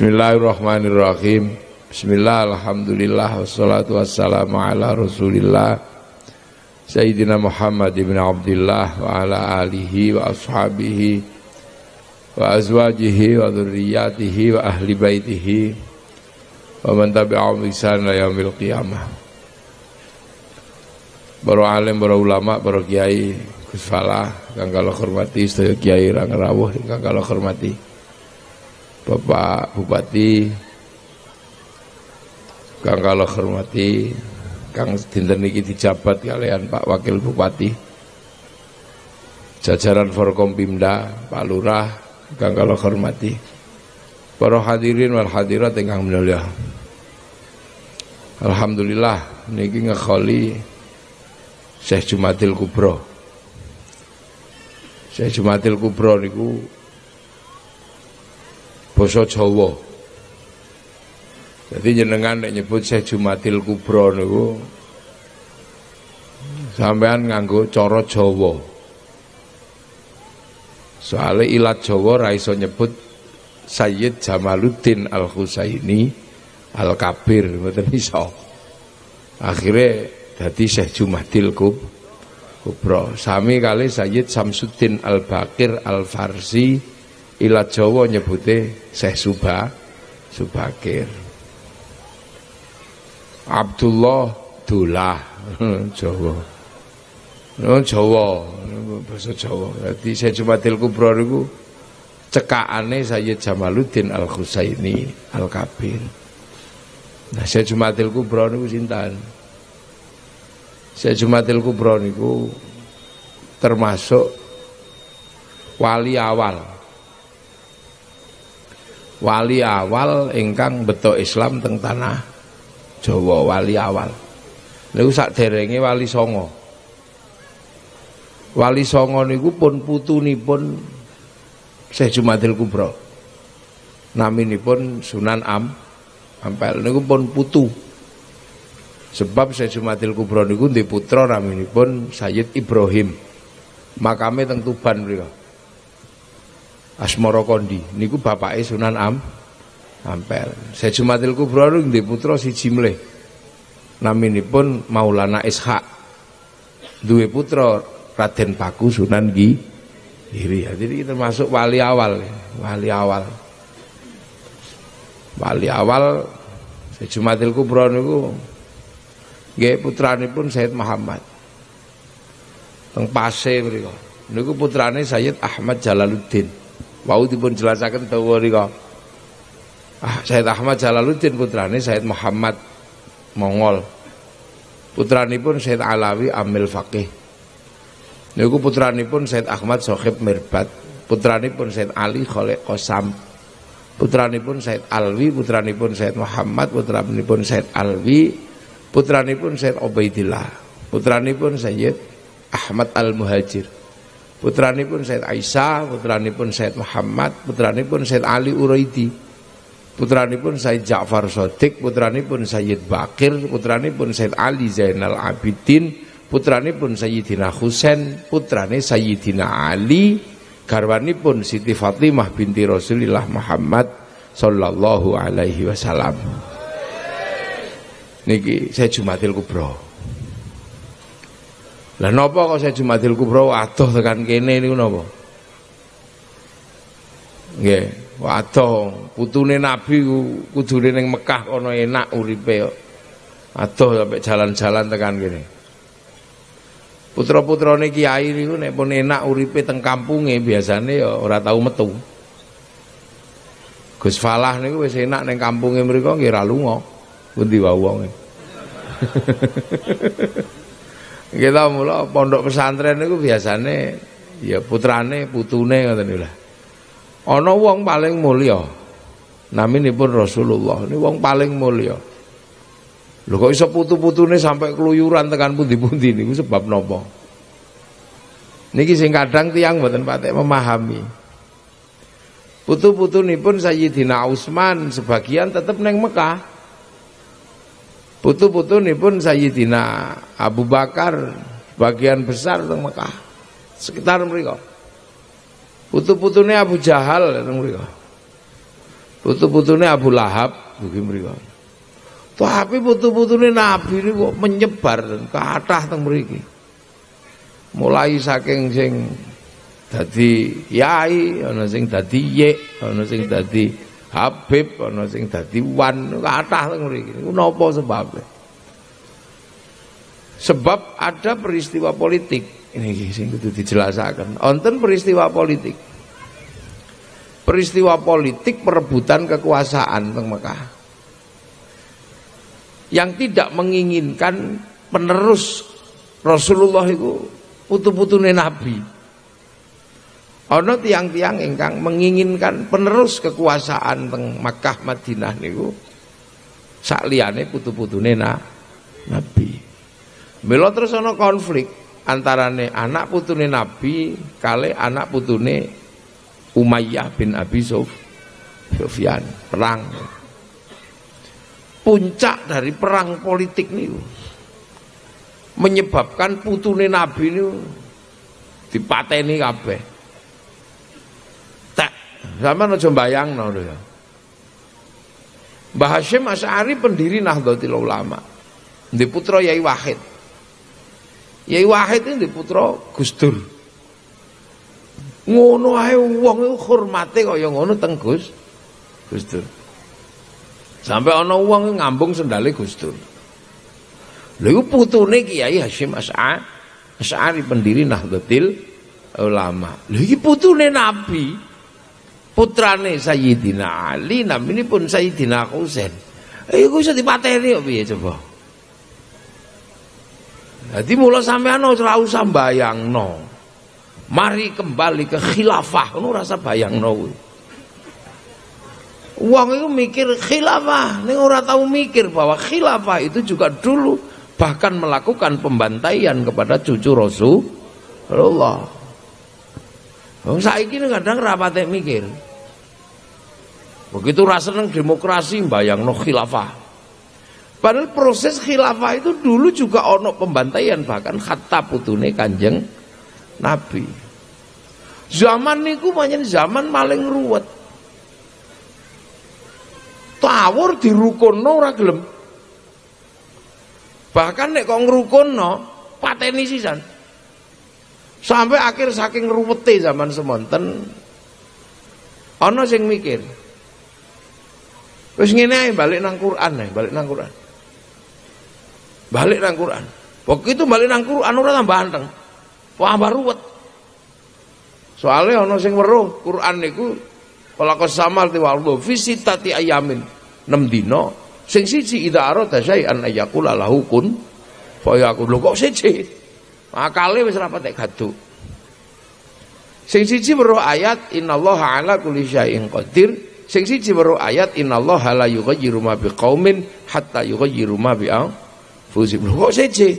Bismillahirrahmanirrahim. Bismillah, Alhamdulillah Wassalatu wassalamu ala rasulillah Sayyidina Muhammad ibn Abdullah Wa ala alihi wa ashabihi Wa azwajihi wa dhurriyatihi Wa ahli baitihi Wa man tabi'ahum ihsan la yaumil qiyamah. Alim, para ulama, para kiai Gus Falah, kang kalau hormati sedaya kiai rang rawuh kang kalau hormati Bapak Bupati Kang kalau hormati Kang dinten niki dijabat kalian Pak Wakil Bupati. Jajaran Forkompimda Pak Lurah Kang kalau hormati para hadirin wal hadirat ingkang mulia. Alhamdulillah niki ngekholi Syekh Jumatil Kubro. Syekh Jumatil Kubro niku basa Jawa. Jadi jenengan nek nyebut Syekh Jumatil Kubro niku sampean nganggo cara Jawa. Soale ilat Jawa ra iso nyebut Sayyid Jamaluddin Al Husaini Al Kabir mboten iso. Akhire dadi Syekh Jumatil Kubro. Sami kali Sayyid Samsuddin Al Bakir Al Farsi Ila Jawa nyebute Syekh Subha Subakir. Abdullah Dullah Jawa. No Jawa, bahasa Jawa. Dadi Syekh Jumatil Kubra niku cekakane Sayyid Jamaluddin Al Husaini Al Kabir. Nah, Syekh Jumatil Kubra niku sinten? Syekh Jumatil Kubra niku termasuk wali awal wali awal ingkang betok Islam teng tanah Jawa wali awal. Niku derenge wali songo. Wali songo niku pun putunipun Syekh Jumadil Kubra naminipun Sunan Am Ampel. Niku pun putu. Sebab Syekh Jumadil Kubra niku ndek putra naminipun Sayyid Ibrahim. Makame teng Tuban mriku Asmara Kondi niku bapake Sunan Am Ampel. Sejumatil Kubra nggih putra siji mleh. Naminipun Maulana Ishak. Duwe putra Raden Paku Sunan Gi Giri. Jadi termasuk wali awal, wali awal. Wali awal Sejumatil Kubra niku nggih putranipun Sayyid Muhammad. Teng Pase mriku. Niku putrane Sayyid Ahmad Jalaluddin. Wau dipun jelasaken dawa rika. Ah, Said Ahmad Jalaluddin putrane Said Muhammad Mongol. Putranipun Said Alawi Amil Faqih. Niku putranipun Said Ahmad Sohib Mirbat. Putranipun Said Ali Khalid Qasam. Putranipun Said Alwi, putranipun Said Muhammad, putranipun Said Alwi, putranipun Said Ubaidillah, putranipun Sayyid Ahmad Al-Muhajir pun Said Aisyah, pun Said Muhammad, pun Said Ali Uraidi, pun Said Ja'far Sodik, pun Sayyid Bakir, pun Said Ali Zainal Abidin, pun Sayyidina Husain, putrane Sayyidina Ali, pun Siti Fatimah binti Rasulullah Muhammad sallallahu alaihi wasallam. Niki saya Jumatil Kubro. Lah napa kok saya Jumadil Kubra adoh tekan kene niku napa? Nggih, waduh putune Nabi kudune ning Mekah kono enak uripe kok. Adoh sampai jalan-jalan tekan kene. Putra-putrane kiai niku nek pun enak uripe teng kampunge biasane ya ora tau metu. Gus Falah niku wis enak ning kampunge mriku nggih ra lunga. Pundi wae wonge. Kita mula pondok pesantren niku biasane ya putrane, putune ngoten niku lah. Ana wong paling mulya. Naminipun Rasulullah. Ini wong paling mulya. Lho kok iso putu-putune sampai keluyuran tekan pundi-pundi niku sebab napa? Niki sing kadang tiang mboten patek memahami. Putu-putunipun Sayyidina Utsman sebagian tetap neng Mekah. Putu-putu ini pun Sayyidina Abu Bakar bagian besar teng Mekah sekitar mereka. Putu-putune Abu Jahal teng mereka. Putu-putune Abu Lahab mugi mriku. Tapi putu-putune Nabi ini kok menyebar ke atas teng mriki. Mulai saking sing dadi yai, ana sing dadi yek, ana sing dadi Habib, ana sing dadi wan, kathah teng mriki. Niku napa sebabnya? Sebab ada peristiwa politik. Ini sing kudu dijelasaken. Wonten peristiwa politik. Peristiwa politik perebutan kekuasaan teng Mekah. Yang tidak menginginkan penerus Rasulullah itu putu-putune Nabi. Ono tiang-tiang ingkang menginginkan penerus kekuasaan teng Makkah Madinah niku sak liyane putu-putune Nabi. Mila terus ana konflik antarane anak putune Nabi kali anak putune Umayyah bin Abi Sufyan perang. Puncak dari perang politik niku menyebabkan putune Nabi niku dipateni kabeh. Sama aja bayangno lho ya. Mbah Hashim Asy'ari pendiri Nahdlatul Ulama. Di putra Yai Wahid. Yai Wahid ini putra Gus Dur. Ngono ae wong hormate kaya ngono teng Gus Gus Dur. Sampai ana wong ngambung sendale Gus Dur. Lha iku putune Kiai Hasyim As'a Asy'ari pendiri Nahdlatul Ulama. Lha iki putune Nabi. Putrane Sayyidina Ali, namine pun Sayyidina Husain. Iku iso dipateni kok piye coba? Jadi mula sampean ora usah bayangno. Mari kembali ke khilafah, ngono rasa bayangno kuwi. Wong itu mikir khilafah, ning ora tahu mikir bahwa khilafah itu juga dulu bahkan melakukan pembantaian kepada cucu Rasulullah. Wong saiki kadang rapate mikir. Begitu rasa demokrasi bayangno khilafah. Padahal proses khilafah itu dulu juga ono pembantaian bahkan kata putune kanjeng Nabi. Zaman niku banyak zaman maling ruwet. Tawur dirukunno ora gelem. Bahkan nek kok ngrukunno pateni sisan. Sampai akhir saking ruwete zaman semonten ana sing mikir. Wis ngene ae balik nang Quran ae, balik nang Quran. Balik nang Quran. Begitu balik nang Quran ora tambah anteng. Tambah ruwet. Soalnya ana sing weruh Quran niku kalakas samal tiwaldo visitati ayamin 6 dina sing siji idza arada syai'an ayaqula lahu kun fayakun. Lho kok siji? Akale wis ra patek gaduk. Sing siji weruh ayat innallaha ala kulli syai'in qadir. Sing siji weruh ayat innallaha la yughayyiru ma biqaumin hatta yughayyiru ma bi Fuzib kok seje.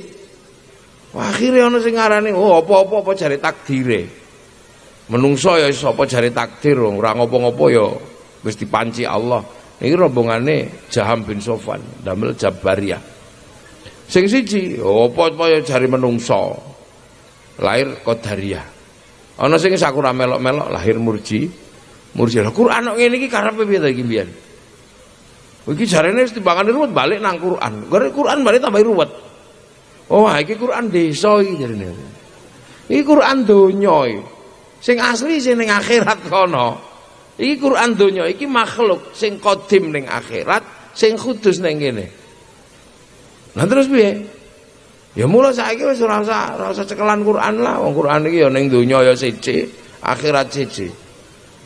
Akhire ana sing ngarani oh apa-apa apa jare takdire. Menungso ya sapa jare takdir ora ngopo-ngopo ya wis dipanci Allah. Niki rombongane Jaham bin Sofan damel Jabariyah. Sing siji apa-apa ya jare menungso. Lahir Qadariyah. Ana sing sakura melok-melok lahir Murji. Murji. Lah Quran kok ngene iki karepe piye ta iki mbiyen? Iki jarene wis timbangane ruwet balik nang Quran. Gara Quran balik tambah ruwet. Oh, iki Quran desa iki jarene. Iki Quran donya. Sing asli sing ning akhirat kono. Iki Quran donya iki makhluk sing kodim ning akhirat, sing kudus ning kene. Lah terus piye? Ya mula saiki wis ora usah ora usah cekelan Quran lah. Wong Quran iki ya ning donya ya siji, akhirat siji.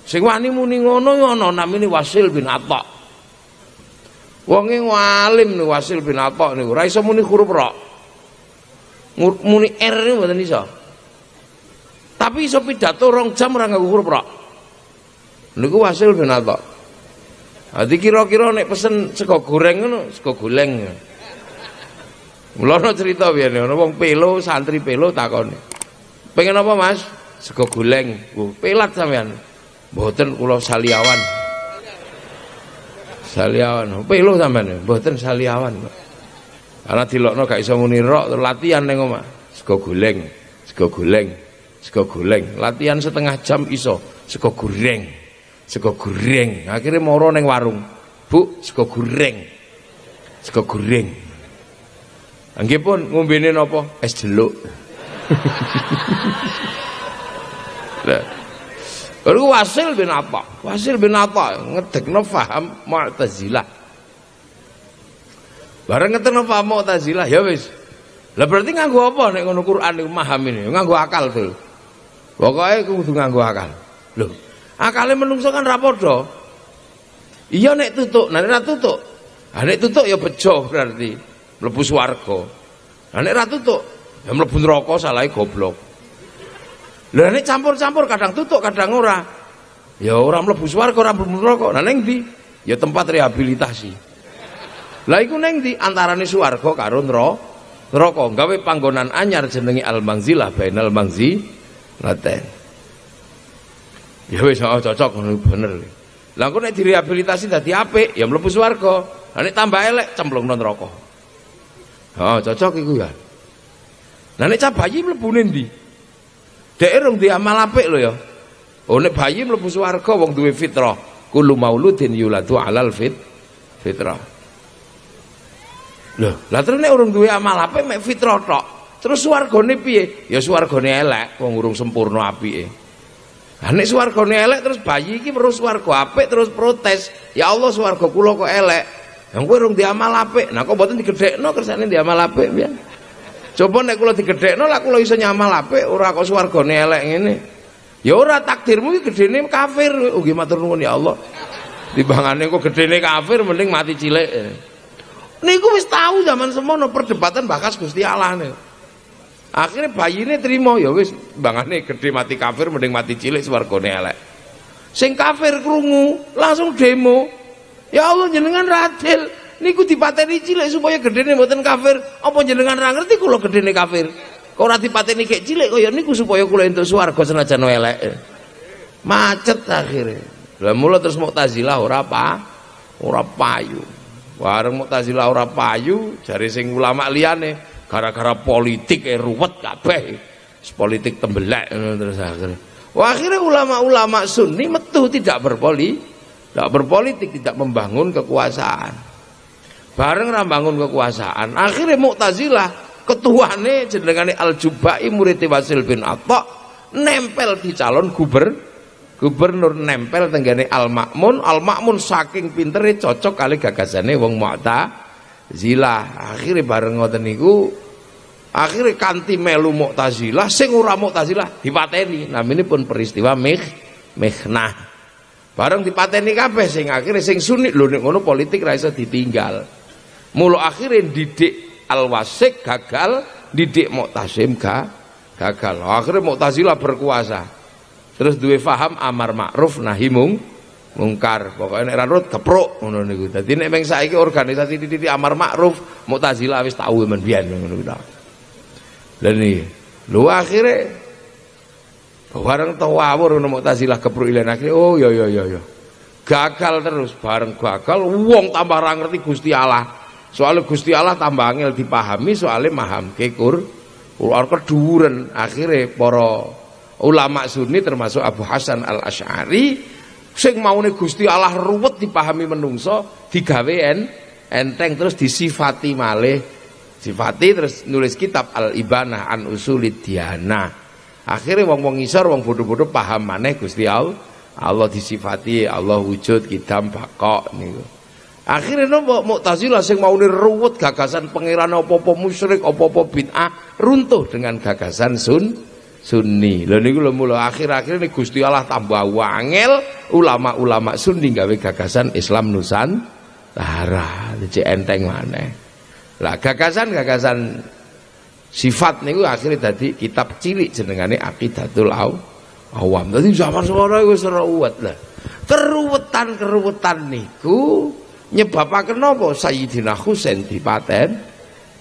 Sing wani muni ngono ya ana namine Wasil bin Atha. Wonge walim nih Wasil bin Atha niku ora iso muni huruf ra. Muni R niku mboten iso. Tapi iso pidato rong jam ora nganggo huruf ra. Niku Wasil bin Atha. Adi kira-kira nek pesen sego goreng ngono, sego goleng. Mulane cerita biyen ana wong pelo, santri pelo takoni. Pengen apa, Mas? Sego goleng. Oh, pelat sampean. Mboten kula saliawan. Saliawan. Pelo sampean, mboten saliawan. Karena dilokno gak iso muni rok latihan ning omah. Sego goleng, sego sego. Latihan setengah jam iso, sego goreng. sego goreng akhirnya moro neng warung bu sego goreng sego goreng nggih pun ngombene napa es jeluk lah Lalu Wasil bin apa? Wasil bin apa? Ngedekno faham Mu'tazilah. Bareng ngedekno faham Mu'tazilah ya wis. Lah berarti nganggo apa nek ngono Quran iku maham ini? Nganggo akal tuh. Pokoke kudu nganggo akal. Loh, akale menungso kan ra padha. Iya nek tutuk, nek ra tutuk. Ah nek tutuk ya bejo berarti mlebu swarga. Lah nek ra tutuk ya mlebu neraka salahe goblok. Lah nek campur-campur kadang tutuk, kadang ora. Ya ora mlebu swarga, ora mlebu neraka. Lah ning ndi? Ya tempat rehabilitasi. Lah iku ning ndi antarane swarga karo neraka. Gawe panggonan anyar jenenge Al-Manzilah bainal Mangzi laten. Ya wis oh, cocok bener. Lah kok nek direhabilitasi dadi apik, ya mlebu swarga. Lah nek tambah elek cemplungno neraka. Oh, cocok iku ya. Lah nek cah bayi mlebu ndi? Dek rong di amal apik lho ya. Oh nek bayi mlebu swarga wong duwe fitrah. Kullu mauludin yuladu alal fit fitrah. Lho, lah terus nek urung duwe amal apik mek fitrah tok. Terus swargane piye? Ya swargane elek wong urung sempurna apike. Lah nek swargane elek terus bayi iki terus swarga apik terus protes. Ya Allah swarga kula kok elek. Yang kowe urung diamal apik. Nah kok mboten digedhekno kersane diamal apik piye? Coba nek kula digedhekno lah kula iso nyamal apik ora kok swargane elek ngene. Ya ora takdirmu iki gedene kafir. Oh nggih matur nuwun ya Allah. Timbangane kok gedene kafir mending mati cilik. Niku wis tahu zaman semono perdebatan bakas Gusti Allah nih. Akhirnya bayine trimo ya wis bangane gede mati kafir mending mati cilik swargane elek. Sing kafir krungu langsung demo. Ya Allah jenengan radil niku dipateni cilik supaya gedene mboten kafir. Apa jenengan ra ngerti kula gedene kafir? Kok ora dipateni kek cilik kaya niku supaya kula entuk swarga senajan elek. Macet akhirnya. Lah mula terus Mu'tazilah ora apa? Ora payu. Wareng Mu'tazilah ora payu, jare sing ulama liyane gara-gara politik e ruwet kabeh. Politik tembelek terus akhirnya. Wah, akhirnya ulama-ulama sunni metu tidak berpoli, tidak berpolitik, tidak membangun kekuasaan. Bareng rambangun kekuasaan akhirnya Mu'tazilah ketuane jenengane Al-Jubai murid Wasil bin Atta nempel di calon guber gubernur nempel tenggane Al-Makmun Al-Makmun saking pintere cocok kali gagasane wong Mu'tazilah. Akhirnya bareng ngoten niku akhirnya kanti melu Mu'tazilah sing ora Mu'tazilah dipateni. Namanya pun peristiwa meh mehnah bareng dipateni kabeh sing akhirnya sing sunni lho nek ngono politik ra iso ditinggal Mulu akhirnya didik Al-Wasik gagal, didik Mu'tasim ga, gagal. Akhirnya Mu'tazilah berkuasa. Terus duwe faham amar ma'ruf nahi mung mungkar. Pokoknya nek ranut kepruk ngono niku. Dadi nek meng saiki organisasi titik amar ma'ruf Mu'tazilah wis tau men biyen ngono kuwi. Lah niki. Lu akhirnya bareng tawawur ngono Mu'tazilah kepruk ilen akhirnya oh ya ya ya ya. Gagal terus bareng gagal wong tambah ra ngerti Gusti Allah. Soalnya Gusti Allah tambah angel dipahami soalnya maham kekur Quran keduren akhirnya para ulama sunni termasuk Abu Hasan al Ashari sing maune Gusti Allah ruwet dipahami menungso digawe enteng terus disifati malih sifati terus nulis kitab al ibanah an usulid diana akhirnya wong wong isor wong bodoh-bodoh paham maneh Gusti Allah Allah disifati Allah wujud kidam bakok niku Akhirnya nopo Mu'tazilah sing mau ruwet gagasan pangeran apa-apa musyrik apa-apa bid'ah runtuh dengan gagasan sun Sunni. Lha niku lho mula akhir-akhir ini Gusti Allah tambah wangel ulama-ulama Sunni gawe gagasan Islam Nusantara. Jadi enteng mana? Lah gagasan-gagasan sifat niku akhirnya tadi kitab cilik jenengane Aqidatul Awam. Dadi zaman semono wis ruwet lah. Keruwetan-keruwetan niku nyebabaken napa Sayyidina Husain dipaten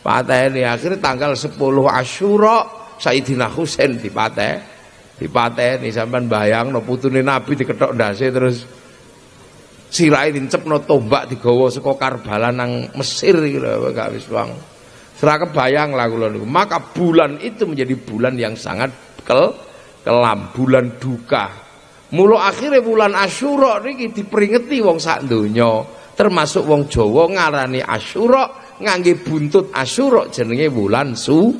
pateni akhirnya tanggal 10 Asyura Sayyidina Husain dipaten dipateni bayang no putune Nabi diketok ndase terus sirahe dincepno tombak digawa saka Karbala nang Mesir iki lho gak Serah kebayang lah kula niku. Maka bulan itu menjadi bulan yang sangat kel kelam, bulan duka. Mula akhirnya bulan Asyura niki diperingati wong sak donya, termasuk wong Jawa ngarani Asyura ngangge buntut Asyura jenenge bulan su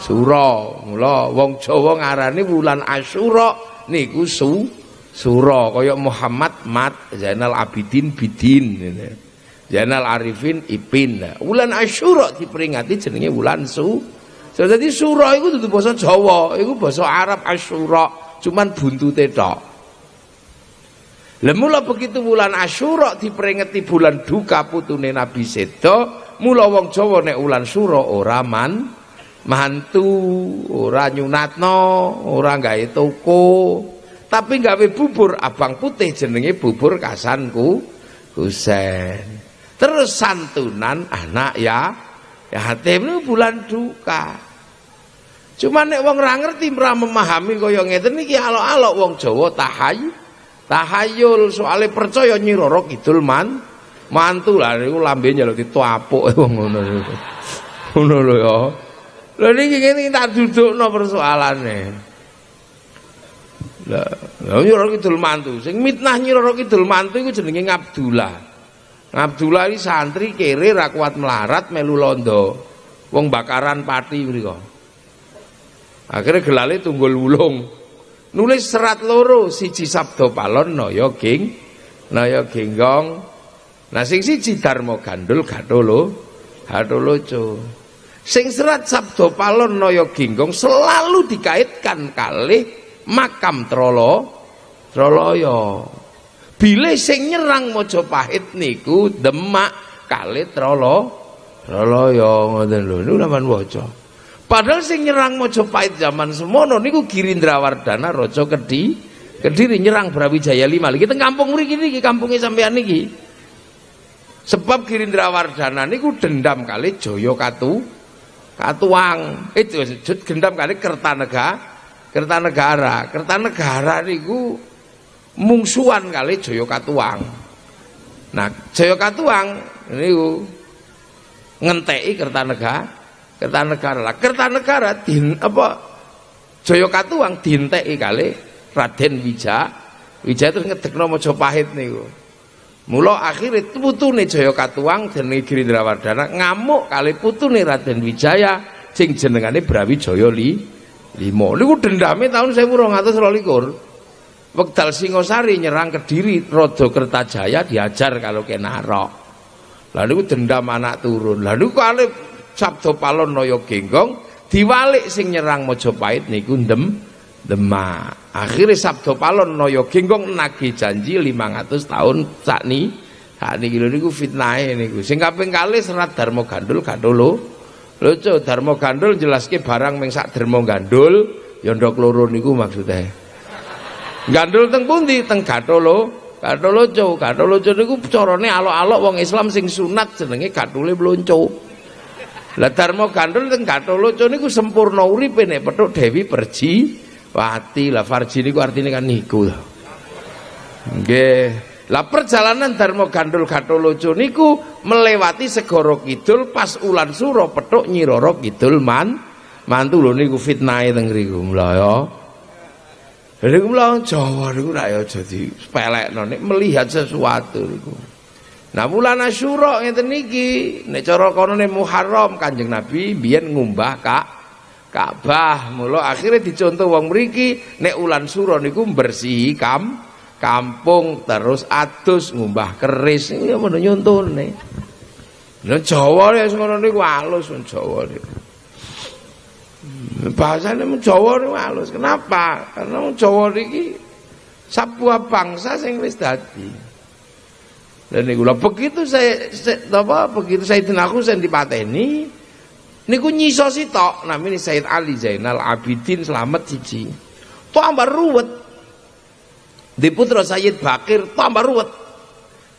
Sura. Mula wong Jawa ngarani bulan Asyura niku su Sura kaya Muhammad Mat Zainal Abidin Bidin Zainal Arifin Ipin. Bulan Asyura diperingati jenenge bulan su. Jadi Sura itu dudu basa Jawa, itu basa Arab Asyura, cuman buntute tok. Lah mula begitu bulan Asyura diperingati bulan duka putune Nabi Sedo, mula wong Jawa nek ulan Sura ora man mantu, ora nyunatno, ora gawe toko, tapi gawe bubur abang putih jenenge bubur kasanku Husen. Terus santunan anak ya yatim bulan duka. Cuma nek wong ora ngerti ora memahami kaya ngeten iki alok-alok wong Jawa tahayu tahayul soalnya percaya nyiroro kidul man mantu lah niku lambe njaluk dituapuk wong ngono ngono lho ya. Lho niki ngene tak dudukno persoalane. Lah nyiroro kidul mantu. Sing mitnah nyiroro kidul mantu iku jenenge Ngabdullah Ngabdullah iki santri kere ra kuat melarat melu londo. Wong bakaran pati mriko akhirnya gelale tunggul wulung. Nulis serat loro siji sabdo palon naya ging naya genggong. Nah sing siji dharma gandul gatolo gatoloco sing serat sabdo palon naya genggong selalu dikaitkan kali makam trolo troloyo bile sing nyerang Mojopahit niku demak kali trolo troloyo ngoten lho niku sampean waca Padahal sing nyerang Mojopahit zaman semono niku Girindrawardana Raja Kedi Kediri nyerang Brawijaya lima lagi teng kampung mriki niki kampunge sampean niki. Sebab Girindrawardana niku dendam kali Jaya Katu Katuang. Itu dendam kali Kertanegara Kertanegara. Kertanegara niku mungsuhan kali Jaya Katuang. Nah, Jaya Katuang niku ngenteki Kertanegara Kertanegara lah. Kertanegara din apa Jaya Katuang dinteki kali Raden Wija. Wija terus ngedekno Majapahit niku. Mula akhirnya putune Jaya Katuang jenenge Girindrawardana ngamuk kali putune Raden Wijaya sing jenengane Brawijaya li limo. Niku dendame tahun 1222. Wekdal Singosari nyerang Kediri Raja Kertajaya diajar kalau kenarok. Lalu dendam anak turun. Lalu kalau Sabdo Palon Naya Genggong diwalik sing nyerang Majapahit niku ndem Demak. Akhirnya Sabdo Palon Naya Genggong nagih janji 500 tahun sakni sakniki lho niku fitnahe niku. Sing kaping kalih serat Darma Gandul Gandolo. Lucu Darma Gandul jelaske barang ming sak Darma Gandul ya ndok loro niku maksudnya. Gandul teng pundi? Teng Gatolo. Gatolo co, Gatolo co niku carane alok-alok wong Islam sing sunat jenenge gatule blonco. Lah Darma Gandul teng Gatoloco niku sempurna uripe nek petuk Dewi Perji Wati lah Farji niku artine kan niku. Nggih. Lah perjalanan Darma Gandul Gatoloco niku melewati segoro kidul pas ulan suro petuk Nyiroro kidul man mantu lho niku fitnahe teng ngriku mula ya. Lha niku mula Jawa niku ra ya jadi sepelekno nek melihat sesuatu niku. Nah bulan Asyura ngeten niki nek cara konone Muharram Kanjeng Nabi biyen ngumbah Kak Ka'bah. Mula akhirnya dicontoh wong mriki nek ulan Sura niku bersihi kam kampung terus adus ngumbah keris iki ngono nyontone. Nah Jawa ya ngono niku alus Jawa niku. Bahasane Jawa niku alus. Kenapa? Karena Jawa niki bangsa sing wis dadi. Dan niku lho begitu saya, saya apa begitu Sayyidina Husain dipateni niku nyiso sitok namanya Sayyid Ali Zainal Abidin selamat siji. Tambah ruwet. Di putra Sayyid Bakir tambah ruwet.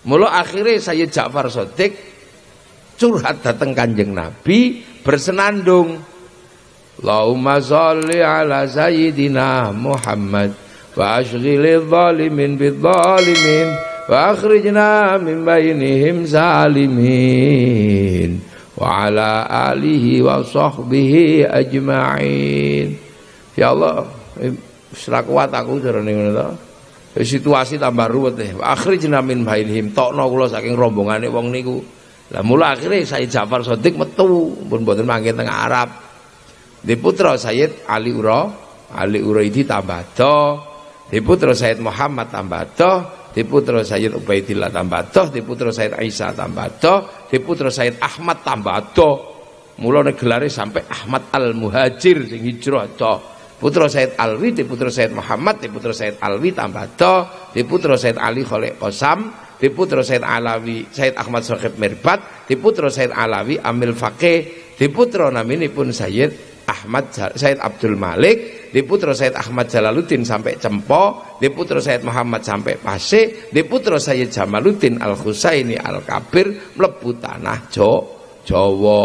Mula akhirnya Sayyid Ja'far Sodik curhat datang Kanjeng Nabi bersenandung. Allahumma salli ala sayyidina Muhammad wa ashghilil zalimin bidzalimin wa akhrijna min bainihim zalimin wa ala alihi wa sahbihi ajma'in. Ya Allah serak kuat aku jarane ngono ya, situasi tambah ruwet nih. Akhrijna min him. tokno kula saking rombongan rombongane wong niku. Lah mula akhirnya Said Ja'far Sodik metu. Pun buatin mangke tengah Arab. Di putra Sayyid Ali Ura, Ali Uraidi tambah do. Di putra Sayyid Muhammad tambah do. Di putra Sayyid Ubaidillah tambah do. Di putra Sayyid Aisyah tambah do. Di putra Sayyid Ahmad tambah do. Mula gelare sampai Ahmad Al Muhajir sing hijrah do putra Said Alwi di putra Said Muhammad di putra Said Alwi tambah do di putra Said Ali Khalid Qasam di putra Said Alawi Said Ahmad Sohib Mirbat di putra Said Alawi Amil Fakih di putra pun Sayyid Ahmad Said Abdul Malik di putra Said Ahmad Jalaluddin sampai Cempo di putra Said Muhammad sampai Pase di putra Sayyid Jamaluddin Al Husaini Al Kabir mlebu tanah Jo Jawa.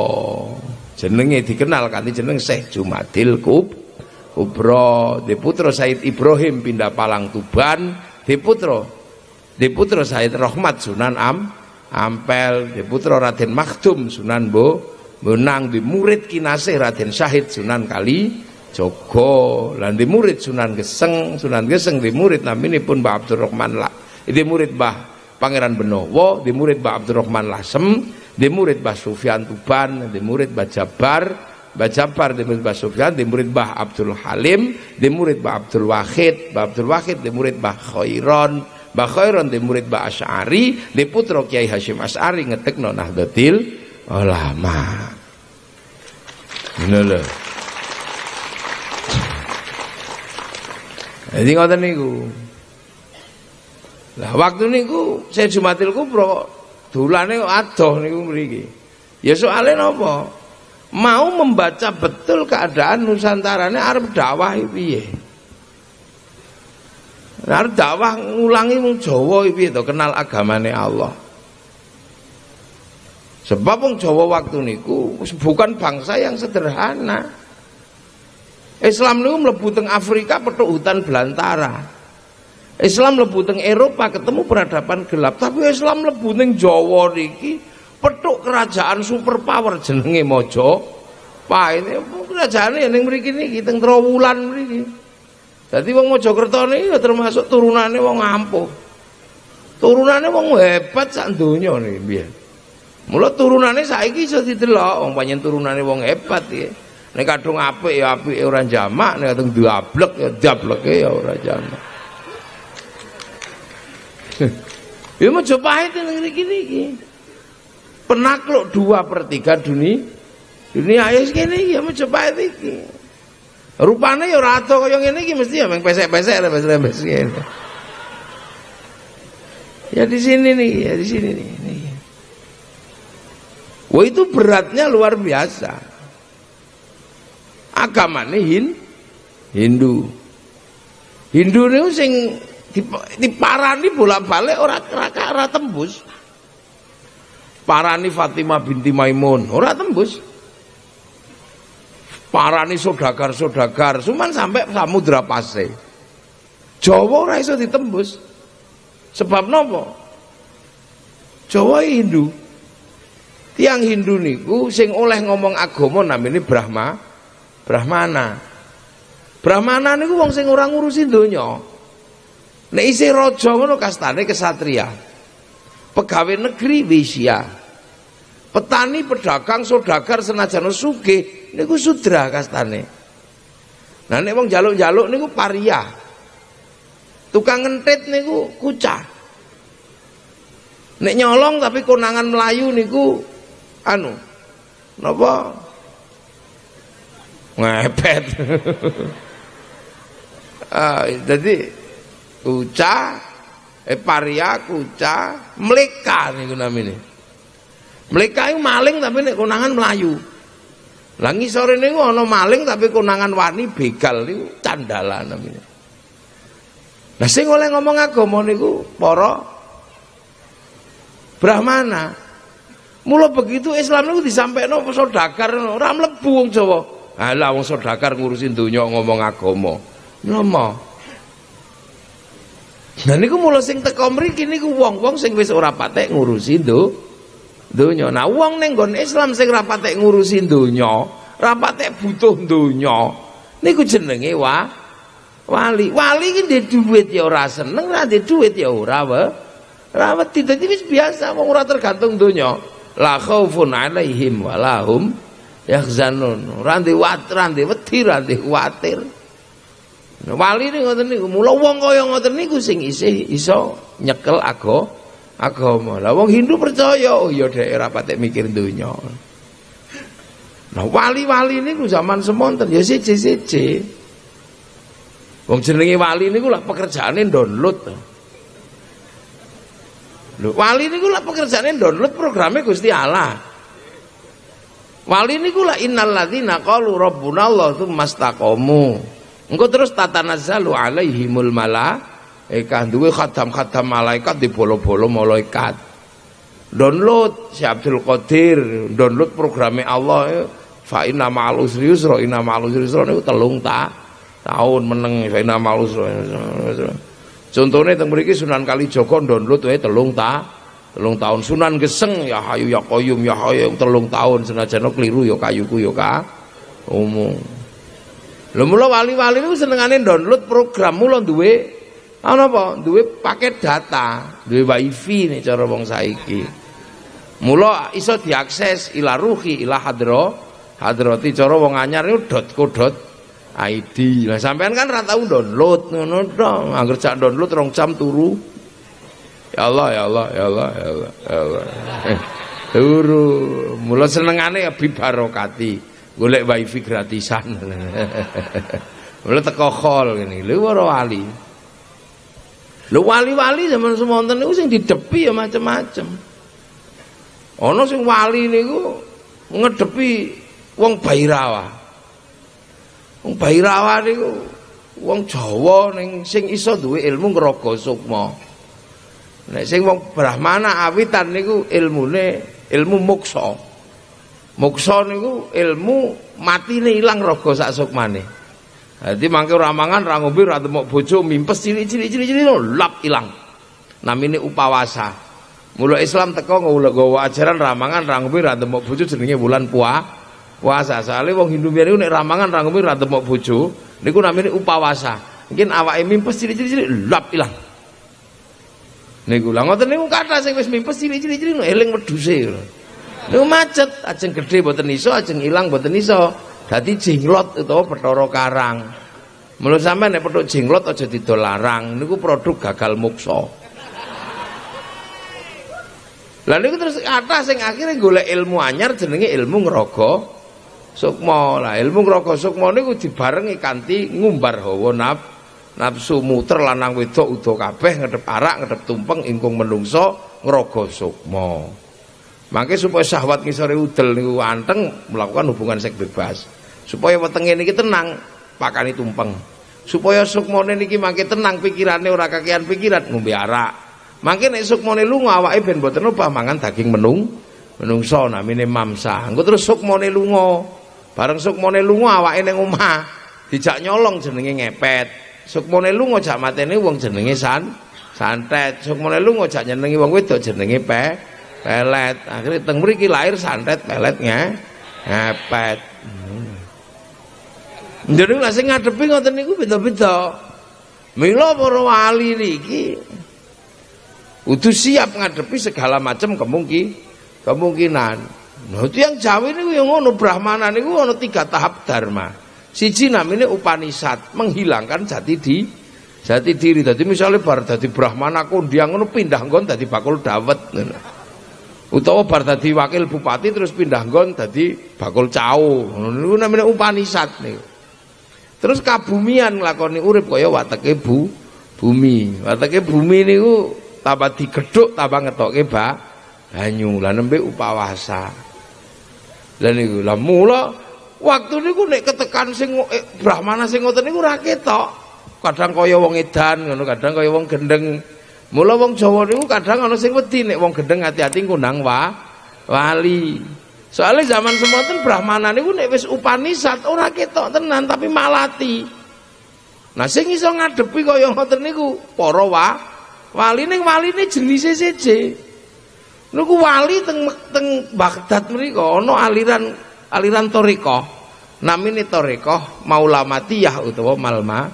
Jenenge dikenal kanthi jeneng Syekh Jumadil Kub Kubro, di putra Said Ibrahim pindah Palang Tuban, di putra di putra Said Rahmat Sunan Am Ampel, di putra Raden Makhdum Sunan Bo Benang di murid kinasih Raden Syahid Sunan Kali Joko lan di murid Sunan Geseng Sunan Geseng di murid namanya pun Mbah Abdurrahman lah di murid Mbah Pangeran Benowo di murid Mbah Abdurrahman Lasem di murid Mbah Sufyan Tuban di murid Mbah Jabar Mbah Jafar di murid Mbah Sufyan, di murid Mbah Abdul Halim, di murid Mbah Abdul Wahid, Mbah Abdul Wahid di murid Mbah Khairon, Mbah Khairon di murid Mbah Asy'ari, di putra Kiai Hashim Asy'ari ngetekno Nahdlatul Ulama. Ngono lho. Jadi ngoten niku. Lah waktu niku saya Jumatil Kubro dolane adoh niku mriki. Ya soalnya napa? mau membaca betul keadaan Nusantara ini arep dakwah piye arep dakwah ngulangi wong Jawa piye to kenal agamane Allah sebab wong Jawa waktu niku bukan bangsa yang sederhana. Islam niku mlebu teng Afrika petuk hutan belantara. Islam mlebu teng Eropa ketemu peradaban gelap. Tapi Islam mlebu ning Jawa niki petuk kerajaan superpower jenenge Mojo ini kerajaan yang mriki niki teng Trowulan mriki. Dadi wong Mojokerto niki ya termasuk turunane wong ampuh. Turunane wong hebat sak donya niki biyen mula turunane saiki iso didelok. Wong panjen turunane wong hebat ya. Nek kadung apik ya apik ora jamak. Nek kadung diablek ya diableke ya ora jamak. Ya itu negeri gini penakluk dua per tiga dunia. Dunia ayo segini ya coba iki rupanya ya rato kaya ngene iki mesti ya meng pesek-pesek lembes-lembes ngene ya di sini nih ya di sini nih. Wah itu beratnya luar biasa. Agama nih hin, Hindu. Hindu nih sing diparani bolak-balik orang ora tembus. Parani Fatimah binti Maimun ora tembus. Parani sodagar-sodagar cuman sampai samudra pase Jawa ora iso ditembus. Sebab nopo? Jawa Hindu tiang Hindu niku sing oleh ngomong agama namanya Brahma Brahmana. Brahmana niku wong sing ora ngurusi donya. Nek isih raja ngono kastane kesatria. Pegawai negeri wisya petani pedagang saudagar senajan suge niku sudra kastane. Nah nek wong jaluk-jaluk niku paria tukang ngentit niku kucah. Nek nyolong tapi konangan Melayu niku anu napa ngepet ah, jadi kucah eh paria kucah meleka niku namanya mereka itu maling tapi nek konangan melayu. Lah ngisore niku ana maling tapi konangan wani begal niku candalan namanya. Nah sing oleh ngomong agama niku para Brahmana. Mula begitu Islam niku disampaikno saudagar ora mlebu wong Jawa. Halah wong saudagar ngurusin donya ngomong agama. Mlomo. Nah niku mula sing teko mriki niku wong-wong sing wis ora patek ngurusi do donya. Nah, wong ning Islam sing ra patek ngurusi donya, ra patek butuh donya, niku jenenge wa wali. Wali iki ndek dhuwit ya ora seneng, ora ndek dhuwit ya ora wae. Ora wedi biasa wong ora tergantung donya. La khaufun alaihim walahum yahzanun. Ora ndek wat, ora ndek wedi, ora ndek kuwatir. Nah, wali ini ngoten niku, mula wong kaya ngoten niku sing isih iso nyekel agama agama. Lah wong Hindu percaya, oh ya dhek ora patek mikir donya. Nah wali-wali niku zaman semonten ya siji-siji. Wong jenenge wali niku lah pekerjaane download. Lho, wali niku lah pekerjaane download programnya Gusti Allah. Wali niku lah innal ladzina qalu rabbuna Allah tsumma istaqamu. Engko terus tatanazzalu alaihimul malaikah duwe khatam-khatam malaikat di bolo-bolo malaikat. Download si Abdul Qadir, download programnya Allah ya. Fa inna ma'al usri yusra, inna ma'al usri yusra niku telung ta tahun meneng fa inna ma'al usri. Contohnya teng mriki Sunan Kalijaga download wae telung ta telung tahun Sunan Geseng ya hayu ya koyum ya hayu telung tahun senajan keliru ya kayuku ya ka umum. Lho mula wali-wali niku senengane download program mula duwe ana apa? Duwe paket data, duwe wifi nih cara wong saiki. Mula iso diakses ila ruhi ila hadro hadrati cara wong anyar niku dot ID. Lah sampean kan ora tau download ngono dong. Angger cak download rong jam turu. Ya Allah, ya Allah, ya Allah, ya Allah, ya Allah. turu. Mula senengane ya bibarokati golek wifi gratisan mulai teko khol ngene lho para wali lho wali-wali zaman semonten niku sing didepi ya macam-macam ana sing wali niku ngedepi wong Bairawa wong Bairawa niku wong Jawa ning sing iso duwe ilmu ngraga sukma nek sing wong Brahmana awitan niku ilmune ilmu moksa Moksa niku ilmu matine ilang raga sak sukmane. Dadi mangke ora mangan ora ngombe ora temok bojo mimpes cilik-cilik cilik-cilik lap ilang. Namine upawasa. Mula Islam teko nggawa ajaran ramangan ra ngombe ora temok bojo jenenge wulan puah puasa. Soale wong Hindu biyen nek ramangan ra ngombe ora temok bojo niku namine upawasa. Mungkin awake mimpes cilik-cilik lap ilang. Niku lha ngoten niku kathah sing wis mimpes cilik-cilik eling wedhuse. Niku macet, ajeng gede mboten iso, ajeng ilang mboten iso. Dadi jinglot utawa Bathara Karang. Menurut sampean nek petuk jinglot aja didol larang, niku produk gagal muksa. Lah niku terus kata sing akhirnya golek ilmu anyar jenenge ilmu ngraga sukma. Lah ilmu ngraga sukma niku dibarengi kanthi ngumbar hawa naf nafsu muter lanang wedok udo kabeh ngedep arak ngedep tumpeng ingkung menungso ngraga sukma. Mangke supaya syahwat ngisore udel niku anteng melakukan hubungan seks bebas. Supaya wetenge niki tenang, pakani tumpeng. Supaya sukmone niki mangke tenang pikirane ora kakean pikiran ngombe arak. Mangke nek sukmone lunga awake ben boten obah mangan daging menung menungso namine mamsa. Engko terus sukmone lunga. Bareng sukmone lunga awake ning omah dijak nyolong jenenge ngepet. Sukmone lunga jak matene wong jenenge san santet. Sukmone lunga jak nyenengi wong wedok jenenge pe pelet akhirnya teng mriki lahir santet peletnya ngepet hmm. jadi lah sing ngadepi ngoten niku beda-beda mila para wali niki udah siap ngadepi segala macam kemungkin kemungkinan nah itu yang Jawa niku yang ngono Brahmana niku ono tiga tahap dharma. Siji namanya Upanisad menghilangkan jati di jati diri. Jadi misalnya bar dadi Brahmana kondiang ngono pindah nggon dadi bakul dawet. Utawa bar dadi wakil bupati terus pindah nggon dadi bakul cau. Niku namanya upanisat niku. Terus kabumian nglakoni urip kaya wateke bu bumi. Wateke bumi niku tambah digedhuk tambah ngetoke ba banyu. Lah nembe upawasa lah niku lah mula waktu niku nek ketekan sing eh, brahmana sing ngoten niku ora ketok kadang kaya wong edan ngono kadang kaya wong gendeng Mula wong Jawa niku kadang ana sing wedi nek wong gendeng hati-hati ngundang wa wali. Soalnya zaman semonten Brahmana niku nek wis Upanisad ora ketok tenan tapi malati. Nah sing iso ngadepi kaya ngoten niku para wa wali ning waline jenise seje. Niku wali teng teng Baghdad mriku ana aliran aliran toriko. Namine toriko Maulamatiyah utawa Malma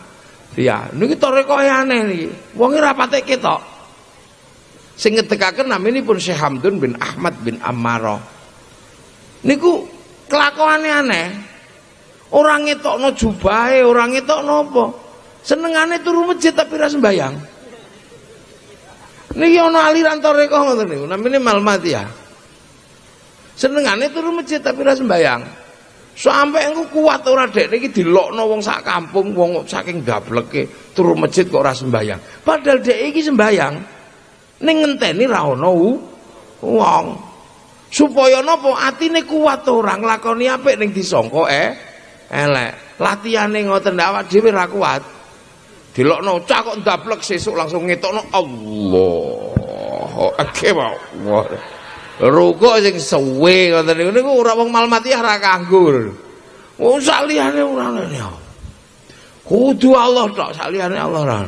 Iya, niki toreko aneh niki. Wong ora patek ketok. Sing ngedekaken naminipun Syekh Hamdun bin Ahmad bin Ammaro. Niku kelakuane aneh. Orang ngetokno jubahe, orang ngetokno apa? Senengane turu masjid tapi ra sembayang. Niki ana aliran toreko ngoten niku, namine Malmatiyah. Senengane turu masjid tapi ra sembayang. Sampai engko kuat ora dek niki dilokno wong sak kampung, wong saking dableke turu masjid kok ora sembayang. Padahal dek iki sembayang. Ning ngenteni ra ono wong. Supaya napa atine kuat ora nglakoni apik ning disangka eh elek. Latihane ngoten awak dhewe ra kuat. Dilokno cah kok ndablek sesuk langsung ngetokno Allah. Akbar. Ruko sing suwe ngoten niku niku ora wong malmatiyah ra kanggo. Wong saliyane ora ya. Kudu Allah tok saliyane Allah ra.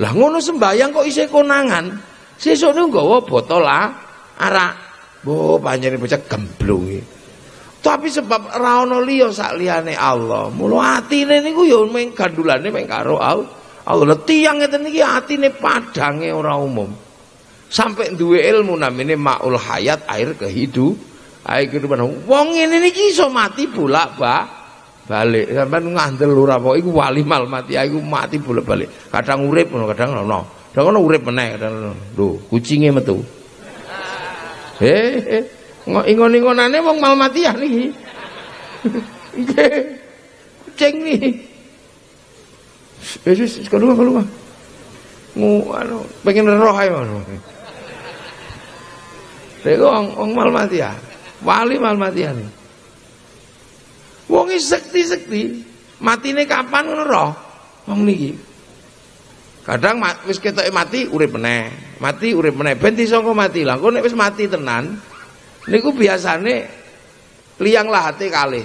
Lah ngono sembayang kok isih konangan. Sesuk niku nggawa botol arak. Bo panjenengan bocah gemblung Tapi sebab ra ono liya sak liyane Allah. Mula atine niku ya mung gandulane mung karo Allah. Allah tiyang ngeten iki atine padange ora umum. Sampai duwe ilmu namanya maul hayat air kehidup air kehidupan. Wong ini niki iso mati bolak ba balik. Sampean ngandel ora apa iku wali mal mati iku mati bolak balik kadang urip kadang ono. Kadang ono urip meneh kadang lho kucinge metu. Eh, eh. ingon-ingonane wong mal mati ya niki. Nggih. Kucing nih Wis keluar keluar. Ngu anu pengen roh ae ngono. Lha wong wong Malmatia. Wali Malmatia nih. Wong sekti-sekti, matine kapan ngono roh? Wong niki. Kadang wis ketoke mati urip meneh, mati urip meneh ben disangka mati. Lah kok nek wis mati tenan niku biasane liang lahate kalih.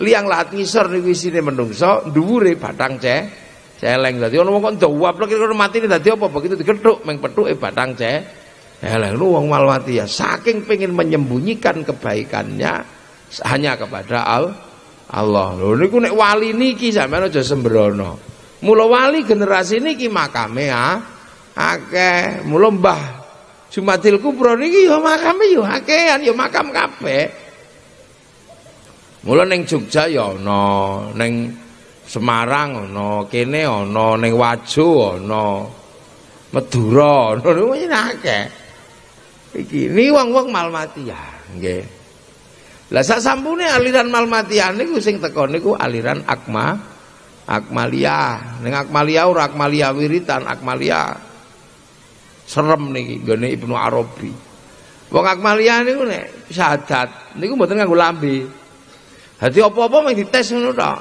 Liang lahat ngisor niku isine menungso, dhuwure batang ceh celeng. Dadi ana wong kok ndawap lek kira mati dadi apa begitu digethuk meng pethuke batang ceh Eleh lu wong malwati ya saking pengen menyembunyikan kebaikannya hanya kepada al Allah. Lho niku nek wali niki sampean aja sembrono. Mula wali generasi niki makame ah akeh. Mula Mbah Jumadil Kubro niki ya makame ya akehan ya makam kabeh. Mula ning Jogja ya ana, ning Semarang ana, kene ana, ning Wajo ana. Madura ana niku akeh. Iki ni wong-wong Malmatiyah, nggih. Lah sak sampune aliran Malmatiyah niku sing teko niku aliran Akma Akmalia. Ning Akmalia ora Akmalia wiritan, Akmalia serem niki nggone Ibnu Arabi. Wong Akmalia niku nek syahadat niku mboten nganggo lambe. Dadi apa-apa mung dites ngono tok.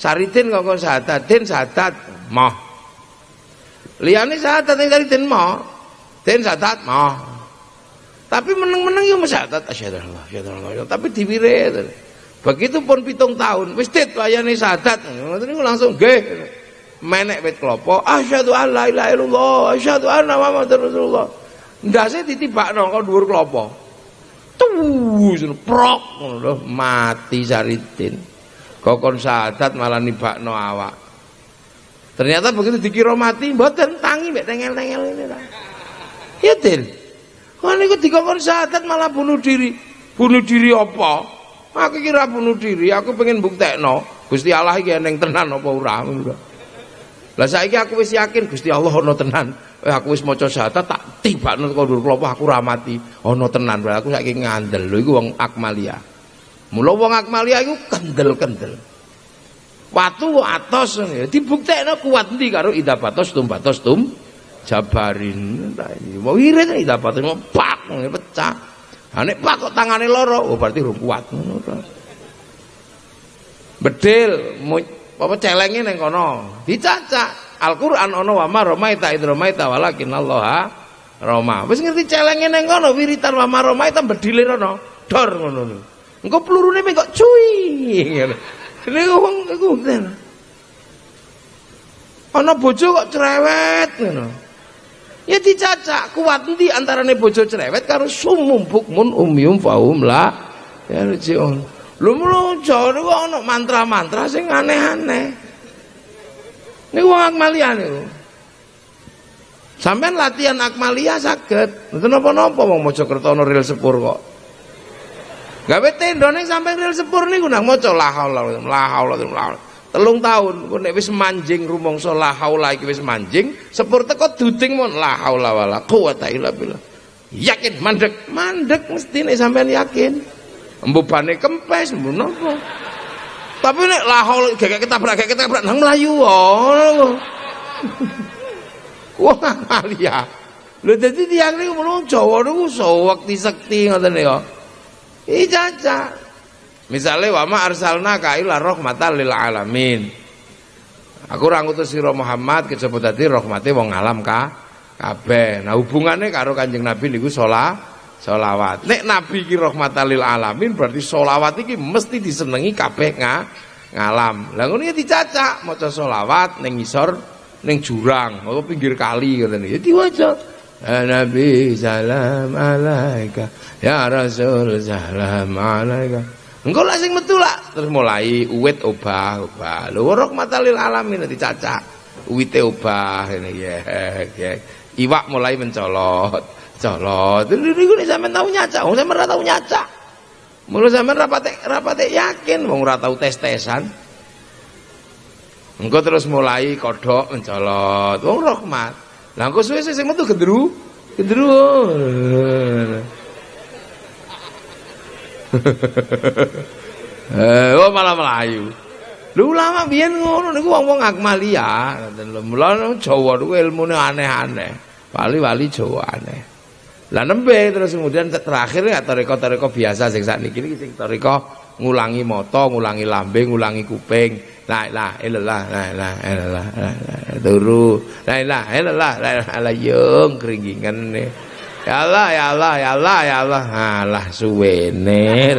Saridin kok syahadat, den syahadat, moh. Liyane syahadat ning saridin moh. Den syahadat moh. Tapi meneng-meneng ya mesyadat asyhadu Allah, asyhadu Allah. Tapi diwire. Begitu pun pitung tahun, wis tit layane sadat. Ngoten niku langsung nggih. Menek wit klopo, asyhadu alla ilaha illallah, asyhadu anna muhammadar rasulullah. Ndase ditibakno kok dhuwur klopo. Tuh, prok ngono mati Saridin. Kokon sadat malah nibakno awak. Ternyata begitu dikira mati, mboten tangi mek tengel-tengel ini ta. Ya, Din. Wah niku dikongkon syahadat malah bunuh diri. Bunuh diri apa? Aku kira bunuh diri, aku pengen buktekno Gusti Allah iki eneng tenan apa ora. Lah saiki aku wis yakin Gusti Allah ana tenan. Eh aku wis maca syahadat tak tibakno kondur klopo aku ora mati. Ana tenan. Aku saiki ngandel lho iku wong Akmalia. Mula wong Akmalia iku kendel-kendel. Watu atos dibuktekno kuat ndi karo idabatos tumbatos tum jabarin mau wirid iki dapat pak pecah ha nek pak kok tangane loro oh berarti rung kuat ngono bedil apa celenge ning kono dicacak Al-Qur'an ana wa ma romaita id romaita walakin Allah Roma. Wis ngerti celenge ning kono wiritan wa ma romaita bedile rono dor ngono engko pelurune kok cuy. Niku wong iku ana bojo kok cerewet ngono. Ya dicacak kuat di antarane bojo cerewet karo sumum bukmun umyum faum la. Ya rjiun. Lho mlojo niku ana mantra-mantra sing aneh-aneh. Niku wong Akmalia niku. Sampeyan latihan Akmalia saged. Mboten napa-napa wong Mojokerto ana rel sepur kok. Gawe tenda ning sampeyan rel sepur niku nang maca la haula la haula la haula. Telung tahun kok nek wis manjing rumangsa la haula iki wis manjing, sepur teko duding mon la haula wala quwata illa. Yakin mandek, mandek mesti nek sampean yakin. Mbobane kempes menapa. Tapi nek la haula gek ketabrak gek ketabrak nang mlayu wae. Wah, Malia. Lho dadi tiyang niku menung Jawa niku sawekti sekti ngoten niku. Iki caca. Misale wa ma arsalna ka ila rahmatan lil alamin. Aku ora ngutus sira Muhammad kejaba dadi rahmate wong alam ka kabeh. Nah hubungannya karo Kanjeng Nabi niku sholat sholawat. Nek Nabi ki rahmatan lil alamin berarti sholawat iki mesti disenengi kabeh nga ngalam. Lah ngono ya dicacak maca sholawat ning ngisor neng jurang atau pinggir kali ngoten ya diwaca ya Nabi salam alaika ya Rasul salam alaika. Engko lah sing metu lah terus mulai uwit obah obah. Lho rahmatal alamin dicacak. Uwite obah ngene ya ya. Iwak mulai mencolot colot niku nek sampean tau nyacak wong sampean ora tau nyacak Mula sampean rapate rapate yakin wong ora tau tes-tesan Engko terus mulai kodok mencolot. Wong rahmat. Lah engko suwe-suwe sing metu gendru, gendru. Eh, oh malah melayu. Lu ulama biyen ngono niku wong-wong akmalia, ngoten lho. Mula Jawa niku ilmune aneh-aneh. Wali-wali Jawa aneh. Lah nembe terus kemudian terakhir ya toriko-toriko biasa sing sakniki iki sing toriko ngulangi moto, ngulangi lambe, ngulangi kuping. La ilaha illallah, la ilaha illallah, turu. La ilaha illallah, la ilaha yung keringingan nih. Ya Allah, ya Allah, ya Allah, ya Allah. Alah suwene.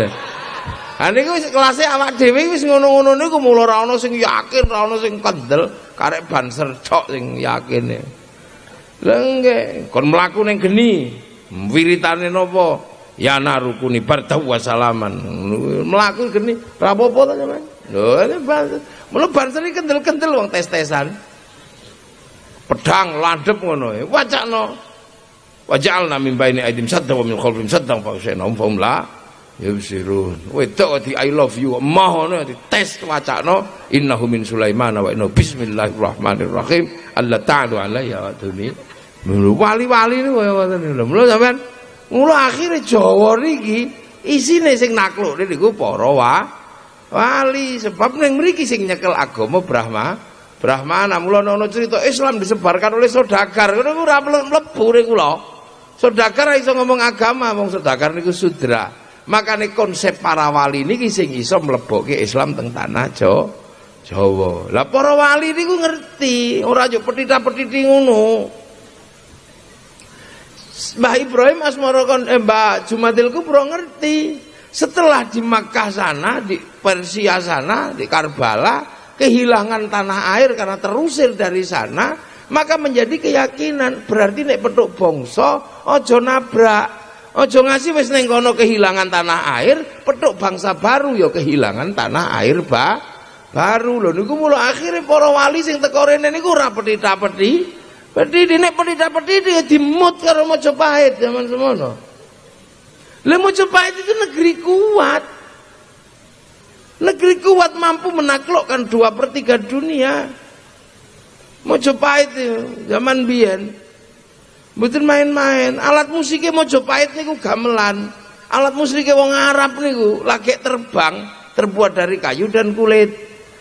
Ha niku wis kelase awak dhewe wis ngono-ngono niku mula ora ana sing yakin, ana sing kendel, karek ban sercok sing yakin. Lah nggih, kon mlaku ning geni, wiritane napa? Ya narukuni bardahu wa salaman. Mlaku geni, ra apa-apa to sampean. Lho, Mula banser iki kendel-kendel wong tes-tesan. Pedang landep ngono e. Wacakno. Waja'alna min baini aidim sadda wa min khalfihim saddan fa usainahum fa la. Wedok di I love you. Mah ngono tes wacakno innahu min Sulaiman wa innahu bismillahirrahmanirrahim. Allah ta'ala alayya wa. Wali-wali niku kaya ngoten lho. Mula sampean mula akhire Jawa niki isine sing nakluk niku para wa wali. Sebab neng mriki sing nyekel agama Brahma Brahmana mula ana cerita Islam disebarkan oleh saudagar ngono ora mlebu kula. Saudagar iso ngomong agama wong saudagar niku sudra. Makane konsep para wali niki sing iso mlebokke Islam teng tanah Jawa Jawa. Lah para wali niku ngerti ora yo petita-petiti ngono Mbah Ibrahim Asmara kon eh, Mbah Jumadil Kubro ngerti setelah di Makkah sana, di Persia sana, di Karbala, kehilangan tanah air karena terusir dari sana, maka menjadi keyakinan berarti nek petuk bangsa ojo nabrak. Ojo ngasih wis kono kehilangan tanah air, petuk bangsa baru ya kehilangan tanah air ba baru lho niku mula akhirnya para wali sing teko rene niku ora petita-peti. Peti nek petita-peti ya dimut karo Majapahit zaman semono. Lah Mojopahit itu negeri kuat. Negeri kuat mampu menaklukkan dua per tiga dunia. Mojopahit itu zaman biyen. Mboten main-main. Alat musiknya Mojopahit niku gamelan. Alat musiknya wong Arab niku lagi terbang, terbuat dari kayu dan kulit.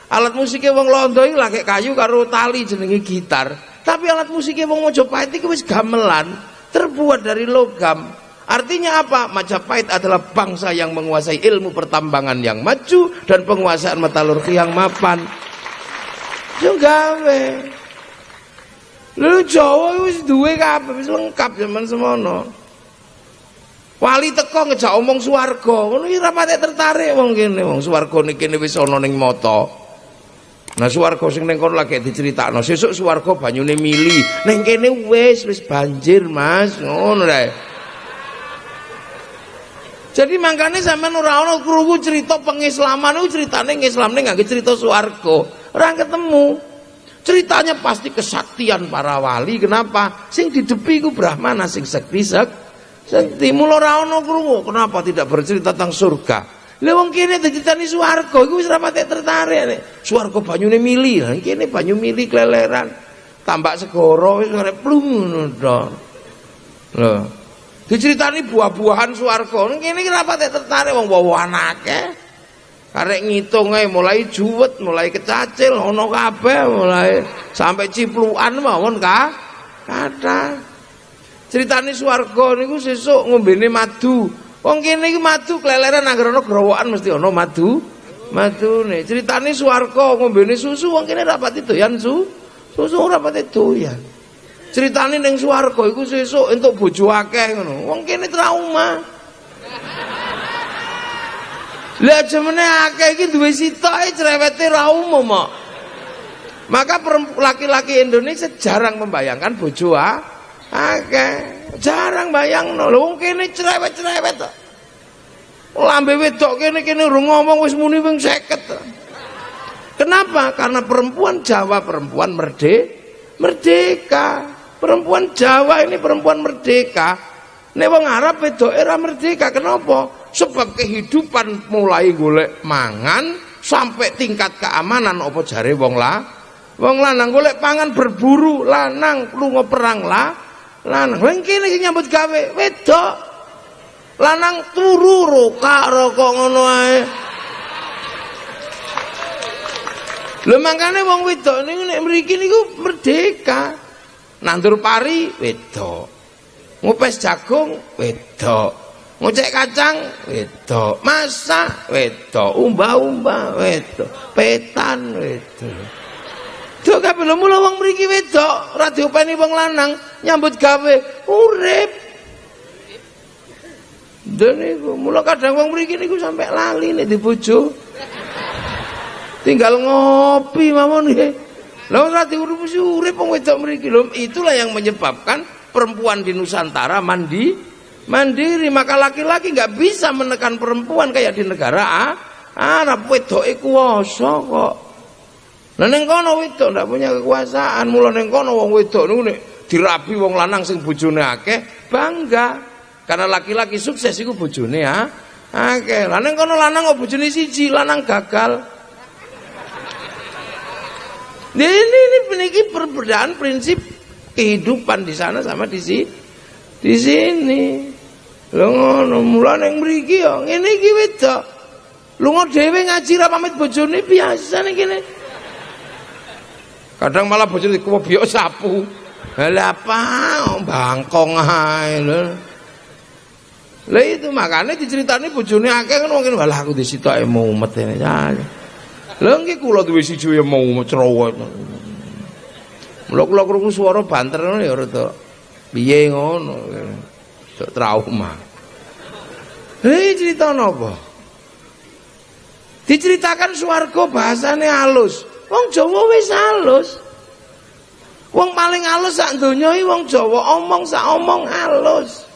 Alat musiknya wong Londo iki lagi kayu karo tali jenenge gitar. Tapi alat musiknya wong Mojopahit niku wis gamelan, terbuat dari logam. Artinya apa? Majapahit adalah bangsa yang menguasai ilmu pertambangan yang maju dan penguasaan metalurgi yang mapan. Juga. Lu Jawa wis duwe kabeh wis lengkap zaman semono. Wali teko ngejak omong swarga, ngono iki ra tertarik wong kene, wong swarga niki wis ana ning mata. Nah swarga sing ning kono lagi diceritakno, sesuk swarga banyune mili. Ning kene wis wis banjir, Mas. Ngono rek. Jadi makanya sampean ora ana krungu cerita pengislaman niku critane ngislamne nganggo cerita swarga. Ora ketemu. ceritanya pasti kesaktian para wali kenapa sing didepi ku brahmana sing sekti sek sekti mula ora ana krungu kenapa tidak bercerita tentang surga lha wong kene diceritani swarga iku wis rapate tertarik nek. Swarga banyune mili lah kene banyu mili kleleran. Tambak segoro wis arep plung ngono to. Lho. Diceritani buah-buahan swarga. Kene iki rapate tertarik wong wawan akeh. Karek ngitung ae mulai juwet, mulai kecacil ono kabeh, mulai. Sampai ciplukan mawon ka kata. Ceritane swarga niku sesuk ngombene madu. Wong kene iki madu kleleran anggere ana growokan mesti ana madu. Madune. Ceritane swarga ngombene susu wong kene rapati doyan su. Susu ora pati doyan. Ceritane ning swarga iku sesuk entuk bojo akeh ngono. Wong kene trauma. Lah jemene akeh iki duwe sitoke cerewete ra umum kok. Maka laki-laki Indonesia jarang membayangkan bojo akeh. Jarang bayangno. Lho wong kene cerewet-cerewet kok. Lambe wedok kene kene urung ngomong wis muni wing 50. Kenapa? Karena perempuan Jawa perempuan merde merdeka. Perempuan Jawa ini perempuan merdeka. Nek wong Arab wedok era merdeka. Kenapa? sebab kehidupan mulai golek mangan sampai tingkat keamanan apa jare wong lah wong lanang golek pangan berburu lanang lunga perang lah lanang wong kene nyambut gawe. Wedok. Lanang turu roka rokok ngono ae. Lho mangkane wong wedok niku nek mriki niku merdeka. Nandur pari wedok. Ngupes jagung wedok. ngocek kacang wedok. Masak wedok. Umbah-umbah wedok. Petan wedok Dok kabeh. Mula wong mriki wedok ora diopeni wong lanang nyambut gawe. Urip. Dan niku mula kadang wong mriki niku sampai lali nek dibojo. Tinggal ngopi mawon nggih. Lha ora diurusi urip wong wedok mriki. Lho itulah yang menyebabkan perempuan di Nusantara mandi mandiri. Maka laki-laki nggak bisa menekan perempuan kayak di negara ah, Arab wedoke kuwasa kok Lah ning kono wedok ndak punya kekuasaan, mula ning kono wong wedok niku nek dirabi wong lanang sing bojone akeh, bangga. Karena laki-laki sukses iku bojone ah, akeh. Lah ning kono lanang kok bojone siji, lanang gagal. Ini ini ini perbedaan prinsip kehidupan di sana sama di sini. Di sini. Lho ngono, mulane mriki ya ngene iki wedok. Lunga dhewe ngaji ra pamit bojone biasa ning kene. Kadang malah bojone kuwi sapu. Lah apa bangkong lho. Lah itu makanya diceritani bojone akeh kan mungkin walah aku disitoke mumet ini. Lha nggih kula duwe siji ya mau cerowet. Mula kula krungu swara banter ya rada piye ngono. trauma. Hei cerita? Diceritakan swarga bahasane halus. Wong Jawa wis halus. Wong paling halus sak donya iki wong Jawa omong sak omong halus.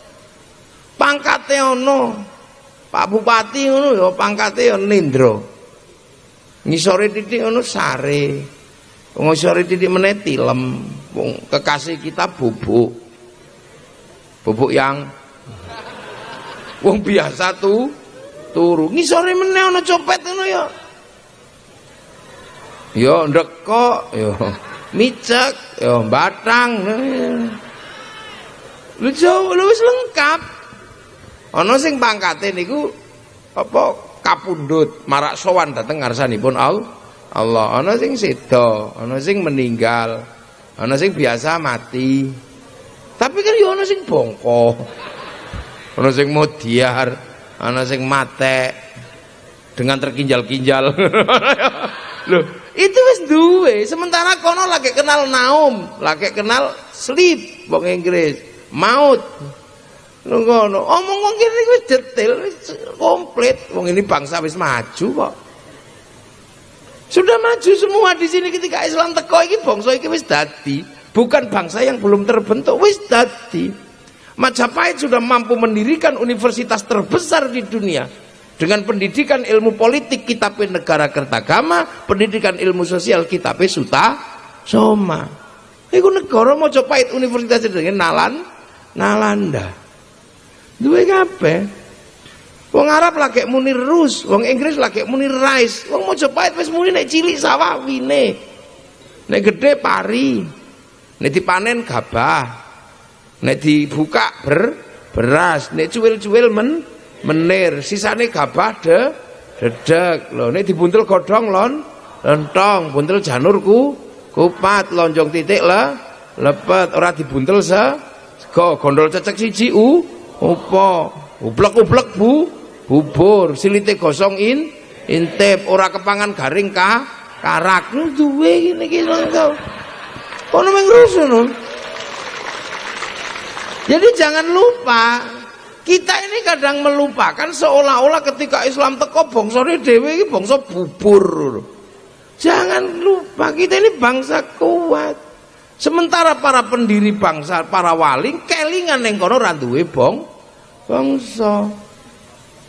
Pangkate ana. Pak Bupati ngono ya pangkate ya Nindra. Ngisore titik ngono sare. Ngisore titik meneh tilem. Wong kekasih kita bubuk. Bubuk yang wong biasa tuh turu. Ngisore meneh ana copet ngono ya. Yo ndekok, yo micek, yo batang. Lu jauh lu wis lengkap. Ana sing pangkate niku apa kapundhut, marak sowan dateng ngarsanipun Allah. Ana sing seda, ana sing meninggal, ana sing biasa mati. Tapi kan yo ana sing bongko. Ana sing modiar, ana sing mate dengan terkinjal-kinjal. Loh, itu wis duwe. Sementara kono lagi kenal naum, lagi kenal sleep wong Inggris, maut. Ngono, omong wong kene wis detail, wis komplit. Wong ini bangsa wis maju kok. Sudah maju semua di sini ketika Islam teko iki bangsa iki wis dadi bukan bangsa yang belum terbentuk wis dadi Majapahit sudah mampu mendirikan universitas terbesar di dunia dengan pendidikan ilmu politik kitab negara kertagama pendidikan ilmu sosial kitab suta Soma. Iku negara Mojopahit universitas jenenge Nalan Nalanda. Duwe kabeh. Wong Arab lagi muni Rus, wong Inggris lagi muni Rice, wong Mojopahit wis muni nek cilik sawawine. Nek gede pari. Nek dipanen gabah. Nek dibuka ber beras, nek cuwil-cuwil men menir, sisane gabah de dedek. Lho nek dibuntel godhong lon lentong, buntel janurku kupat, lonjong titik lah lepet, ora dibuntel se go gondol cecek siji u opo ublek-ublek bu bubur. Silite gosong in intip. Ora kepangan garing ka karak. Duwe ngene iki engko kono meng rusuh jadi jangan lupa kita ini kadang melupakan seolah-olah ketika Islam teko bongsone dhewe iki bangsa bubur jangan lupa kita ini bangsa kuat sementara para pendiri bangsa para wali kelingan yang kono randuwe bong bangsa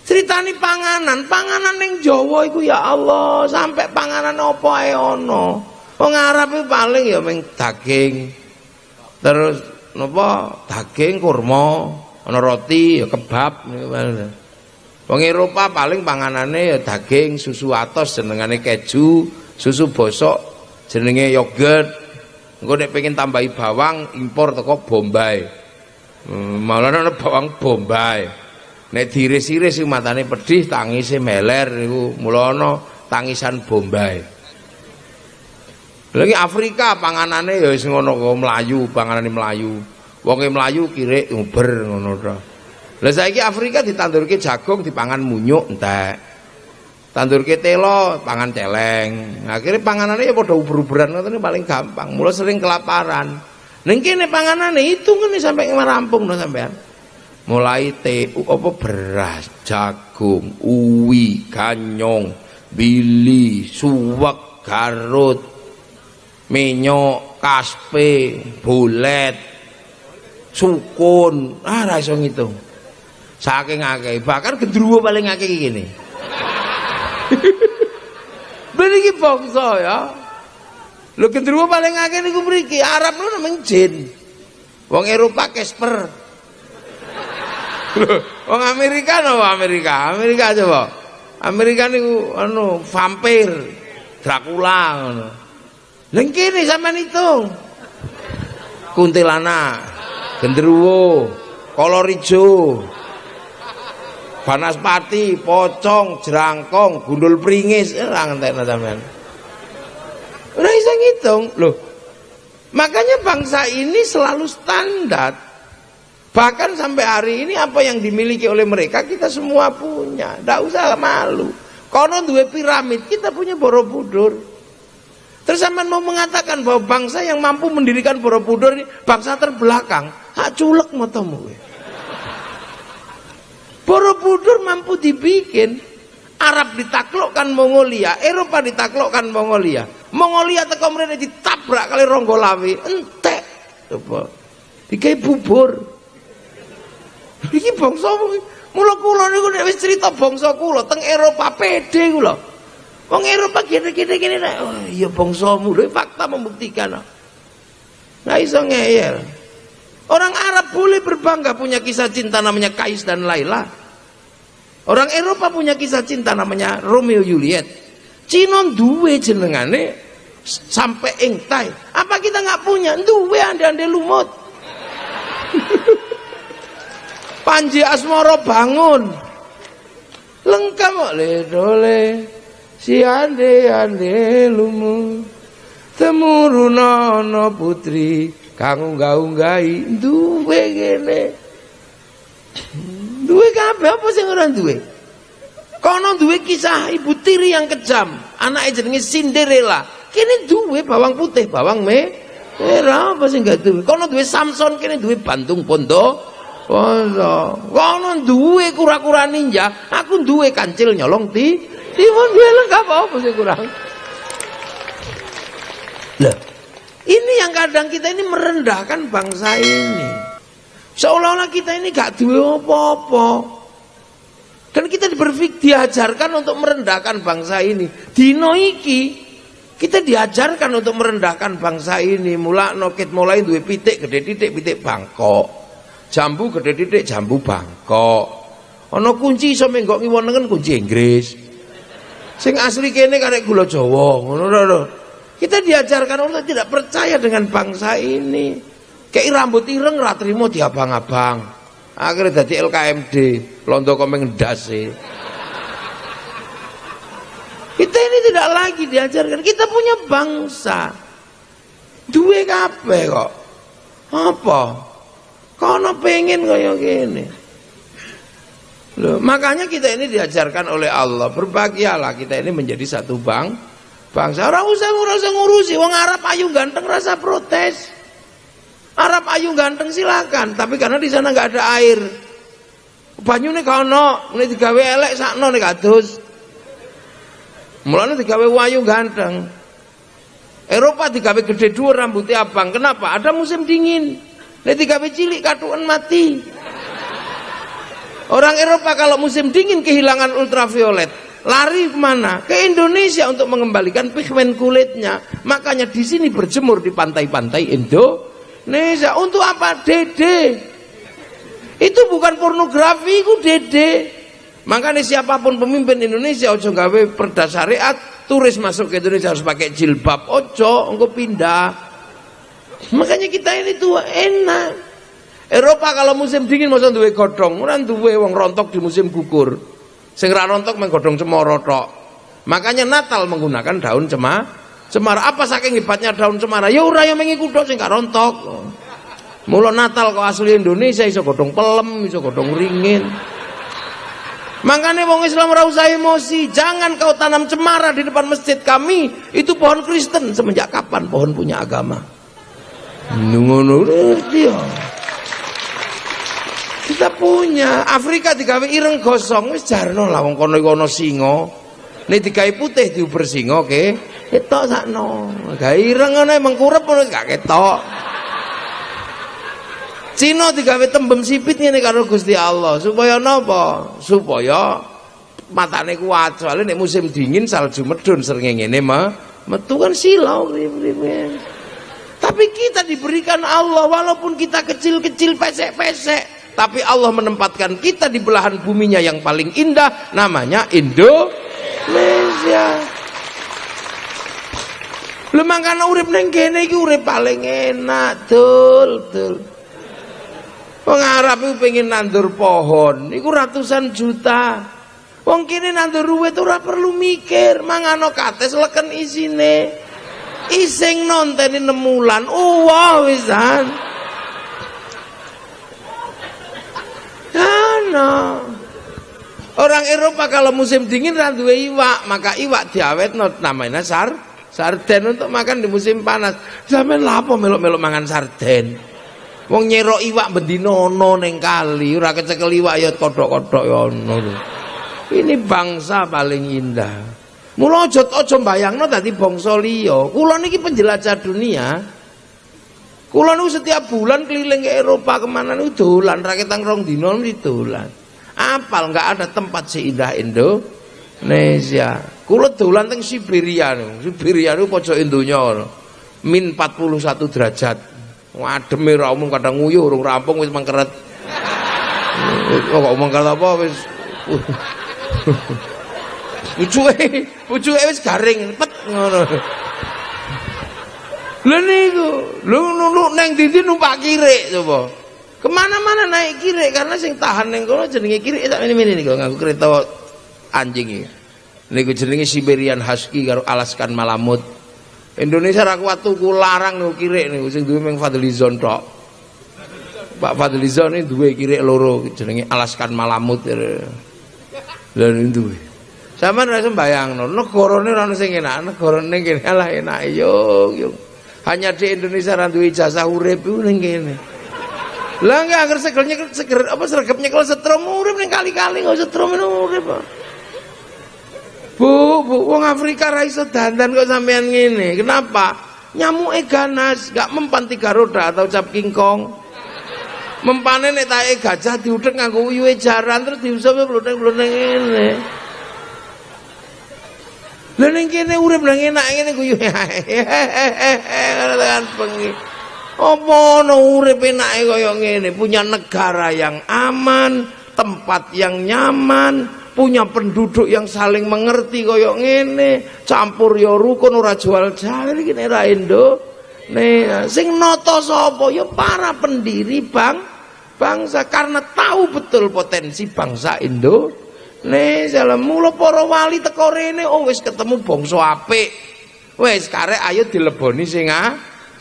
Ceritani panganan, panganan ning Jawa iku ya Allah, sampai panganan apa ae ana. Wong Arab itu paling ya ming daging. Terus napa? Daging kurma, ana roti ya kebab Wong Eropa paling panganane ya daging, susu atos jenengane keju, susu bosok jenenge yogurt. Engko nek pengen tambahi bawang impor teko Bombay. Hmm, malah ana bawang Bombay. Nek diris-iris iku matane pedih, tangise meler niku mula tangisan Bombay. Lagi Afrika panganane ya wis ngono kok mlayu, panganane mlayu. Wonge mlayu kirik nguber ngono to. Lah saiki Afrika ditandurke jagung dipangan munyuk entek. Tandurke telo pangan celeng. Akhirnya panganane ya padha uber-uberan ngoten paling gampang. Mula sering kelaparan. Ning kene panganane itu ngene sampai rampung no sampean mulai TU apa beras, jagung, uwi, ganyong, bili, suwek, garut, minyak, kaspe, bulet, sukun, ah ra iso ngitung. Saking akeh, bahkan gendruwo paling akeh gini. Ben iki bangsa ya. Lho gendruwo paling akeh niku mriki, Arab lho namanya jin. Wong Eropa Casper. Wong Amerika no Amerika, Amerika coba. Amerika niku anu vampir, Dracula ngono. Lha kene sampean itu. Kuntilanak, genderuwo, kolor ijo. Banaspati, pocong, jerangkong, gundul pringis, ora ngentekno sampean. Ora iso ngitung. Loh. Makanya bangsa ini selalu standar Bahkan sampai hari ini apa yang dimiliki oleh mereka kita semua punya. Tidak usah malu. Kono dua piramid, kita punya Borobudur. Terus sama mau mengatakan bahwa bangsa yang mampu mendirikan Borobudur ini bangsa terbelakang. Hak culek matamu. Borobudur mampu dibikin. Arab ditaklukkan Mongolia, Eropa ditaklukkan Mongolia. Mongolia teko mrene ditabrak kali Ronggolawe, entek. Coba. Dikai bubur. Iki bangsa mula kula niku nek wis crita bangsa kula teng Eropa pede kula. Wong Eropa gini-gini gini nek oh iya bangsamu lho fakta membuktikan. Nggak iso ngeyel. Orang Arab boleh berbangga punya kisah cinta namanya Kais dan Laila. Orang Eropa punya kisah cinta namanya Romeo Juliet. Cina duwe jenengane sampai engtai. Apa kita nggak punya? Duwe ande-ande lumut. Panji Asmoro bangun. Lengkap le dole. Si ande ande lumu. Temurunono putri kang unggah-unggahi duwe kene. Duwe kabeh apa sing ora duwe? Kono duwe kisah ibu tiri yang kejam, anaknya jenenge Cinderella. Kini duwe bawang putih, bawang me merah apa sih gak duwe? Kono duwe Samson, kini duwe Bantung Pondok Wala, kono duwe kura-kura ninja, aku duwe kancil nyolong ti. Timun duwe lengkap apa sih kurang? Lah, ini yang kadang kita ini merendahkan bangsa ini. Seolah-olah kita ini gak duwe apa-apa. Dan kita berpikir diajarkan untuk merendahkan bangsa ini. Dino iki Kita diajarkan untuk merendahkan bangsa ini. Mula nokit mulai duwe pitik gede titik pitik bangkok. Jambu gede titik jambu bangkok. Ono kunci iso menggok ngiwonengen kunci Inggris. Sing asli kene karek gula Jawa, ngono lho. Kita diajarkan untuk tidak percaya dengan bangsa ini. Kayak rambut ireng ra trimo diabang-abang. Akhirnya jadi LKMD, londo komeng ndas kita ini tidak lagi diajarkan. Kita punya bangsa. Dua kape kok. Apa? Kono pengen kaya gini. Loh, makanya kita ini diajarkan oleh Allah. Berbahagialah kita ini menjadi satu bang. Bangsa. Orang usah, usah ngurusi. Wong Arab ayu ganteng rasa protes. Arab ayu ganteng silakan. Tapi karena di sana nggak ada air. Banyu nih kono. Ini digawe elek sakno nih kados. Mulane digawe wayu ganteng. Eropa digawe gede dua rambutnya abang. Kenapa? Ada musim dingin. Nek digawe cilik katuan mati. Orang Eropa kalau musim dingin kehilangan ultraviolet, lari ke mana? Ke Indonesia untuk mengembalikan pigmen kulitnya. Makanya di sini berjemur di pantai-pantai Indonesia. Untuk apa? Dede. Itu bukan pornografi, itu dede. Makanya siapa pun pemimpin Indonesia ojo gawe perda syariat, turis masuk ke Indonesia harus pakai jilbab. Ojo, engko pindah. Makanya kita ini tuh enak. Eropa kalau musim dingin masa duwe godhong, ora duwe wong rontok di musim gugur. Sing ra rontok meng godhong cemara tok. Makanya Natal menggunakan daun cemara. Cemara apa saking hebatnya daun cemara? Ya ora yang mengi kuthuk sing gak rontok. Mula Natal kok asli Indonesia iso godhong pelem, iso godhong ringin. Makanya wong Islam ora usah emosi. Jangan kau tanam cemara di depan masjid kami. Itu pohon Kristen. Semenjak kapan pohon punya agama? Ngono ya. Kita punya Afrika digawe ireng gosong wis jarno lah wong kono kono singa. Nek digawe putih diuber singa ke ketok sakno. Gawe ireng ngono emang kurep ngono gak ketok. Cina digawe tembem sipit ngene karo Gusti Allah supaya napa? Supaya matane kuat. Soalnya nek musim dingin salju medun ngene mah metu kan silau Tapi kita diberikan Allah walaupun kita kecil-kecil pesek-pesek tapi Allah menempatkan kita di belahan buminya yang paling indah namanya Indonesia. Lu mangkana urip neng kene iki urip paling enak, dul, dul. Wong Arab pengen nandur pohon, itu ratusan juta. Wong kini nandur ruwet ora perlu mikir, mangano kates leken isine. Iseng wulan. Oh, wow wisan. Karena orang Eropa kalau musim dingin randuwe iwak, maka iwak diawet not namanya sar sarden untuk makan di musim panas. Zaman lapo melok-melok mangan sarden. Wong nyerok iwak bendina ana ning kali, ora kecekel iwak ya kodhok-kodhok ya ana. Ini bangsa paling indah. Mula aja aja mbayangno dadi bangsa liya. Kula niki penjelajah dunia. Kula niku setiap bulan keliling ke Eropa ke mana niku dolan raketang rong dina niku dolan. Apal enggak ada tempat seindah Indonesia. Kula dolan teng Siberia niku. Siberia niku pojoke donya. Min 41 derajat. Wademe ra umum kadang nguyuh urung rampung wis mengkeret. Kok mengkeret apa wis Pucuke, pucuke wis garing, pet ngono. Lha niku, lu neng ndi numpak kirik coba. Ke mana-mana naik kirik karena sing tahan neng kono jenenge kirik sak ini niku ngaku kereta anjing iki. Niku jenenge Siberian Husky karo Alaskan Malamut. Indonesia ra kuat tuku larang niku kirik niku sing duwe mung Fadlizon tok. Pak Fadlizon ini duwe kirik loro jenenge Alaskan Malamut. Lha duwe. Sampeyan ora sembayangno, negarane ora ono sing enak, negarane kene lah enak yo yo. Hanya di Indonesia duwe ijazah urip iku ning. Lah enggak agar segelnya seger apa sergapnya kalau setrum urip ning kali-kali enggak setrum urip. Bu, bu, wong Afrika ra iso dandan kok sampean ngene. Kenapa? Nyamuke ganas, gak mempan tiga roda atau cap kingkong. Mempane nek tae gajah diudek nganggo uyuhe jaran terus diusap blodeng-blodeng ngene. Lah ning kene urip nang enak ngene guyu. Tekan bengi. Apa ono urip enake kaya ngene, punya negara yang aman, tempat yang nyaman, punya penduduk yang saling mengerti kaya ngene, campur ya rukun ora jual jalan iki nek ra Indo. Nih, sing noto sapa ya para pendiri bang bangsa karena tahu betul potensi bangsa Indo. Nih, salam mula para wali teko rene oh wis ketemu bangsa apik. Wis karek ayo dileboni sing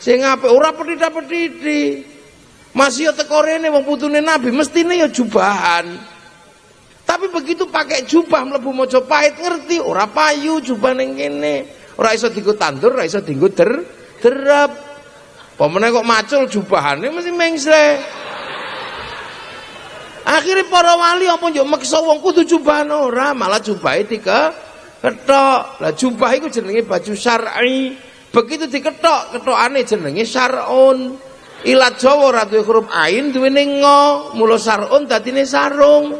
sing apik ora petida-petidi. Masih ya teko rene wong putune Nabi mestine ya jubahan. Tapi begitu pakai jubah mlebu Mojopahit ngerti ora payu jubah ning kene. Ora iso dienggo tandur, ora iso dienggo der derep. Pemene kok macul jubahane mesti mengsle. Akhirnya para wali apa yo meksa wong kudu jubah ora, malah jubahe dike ketok. Lah jubah iku jenenge baju syar'i. Begitu diketok, ketokane jenenge syar'un. Ilat Jawa ora duwe huruf ain duwene ngo, mula sarun dadine sarung.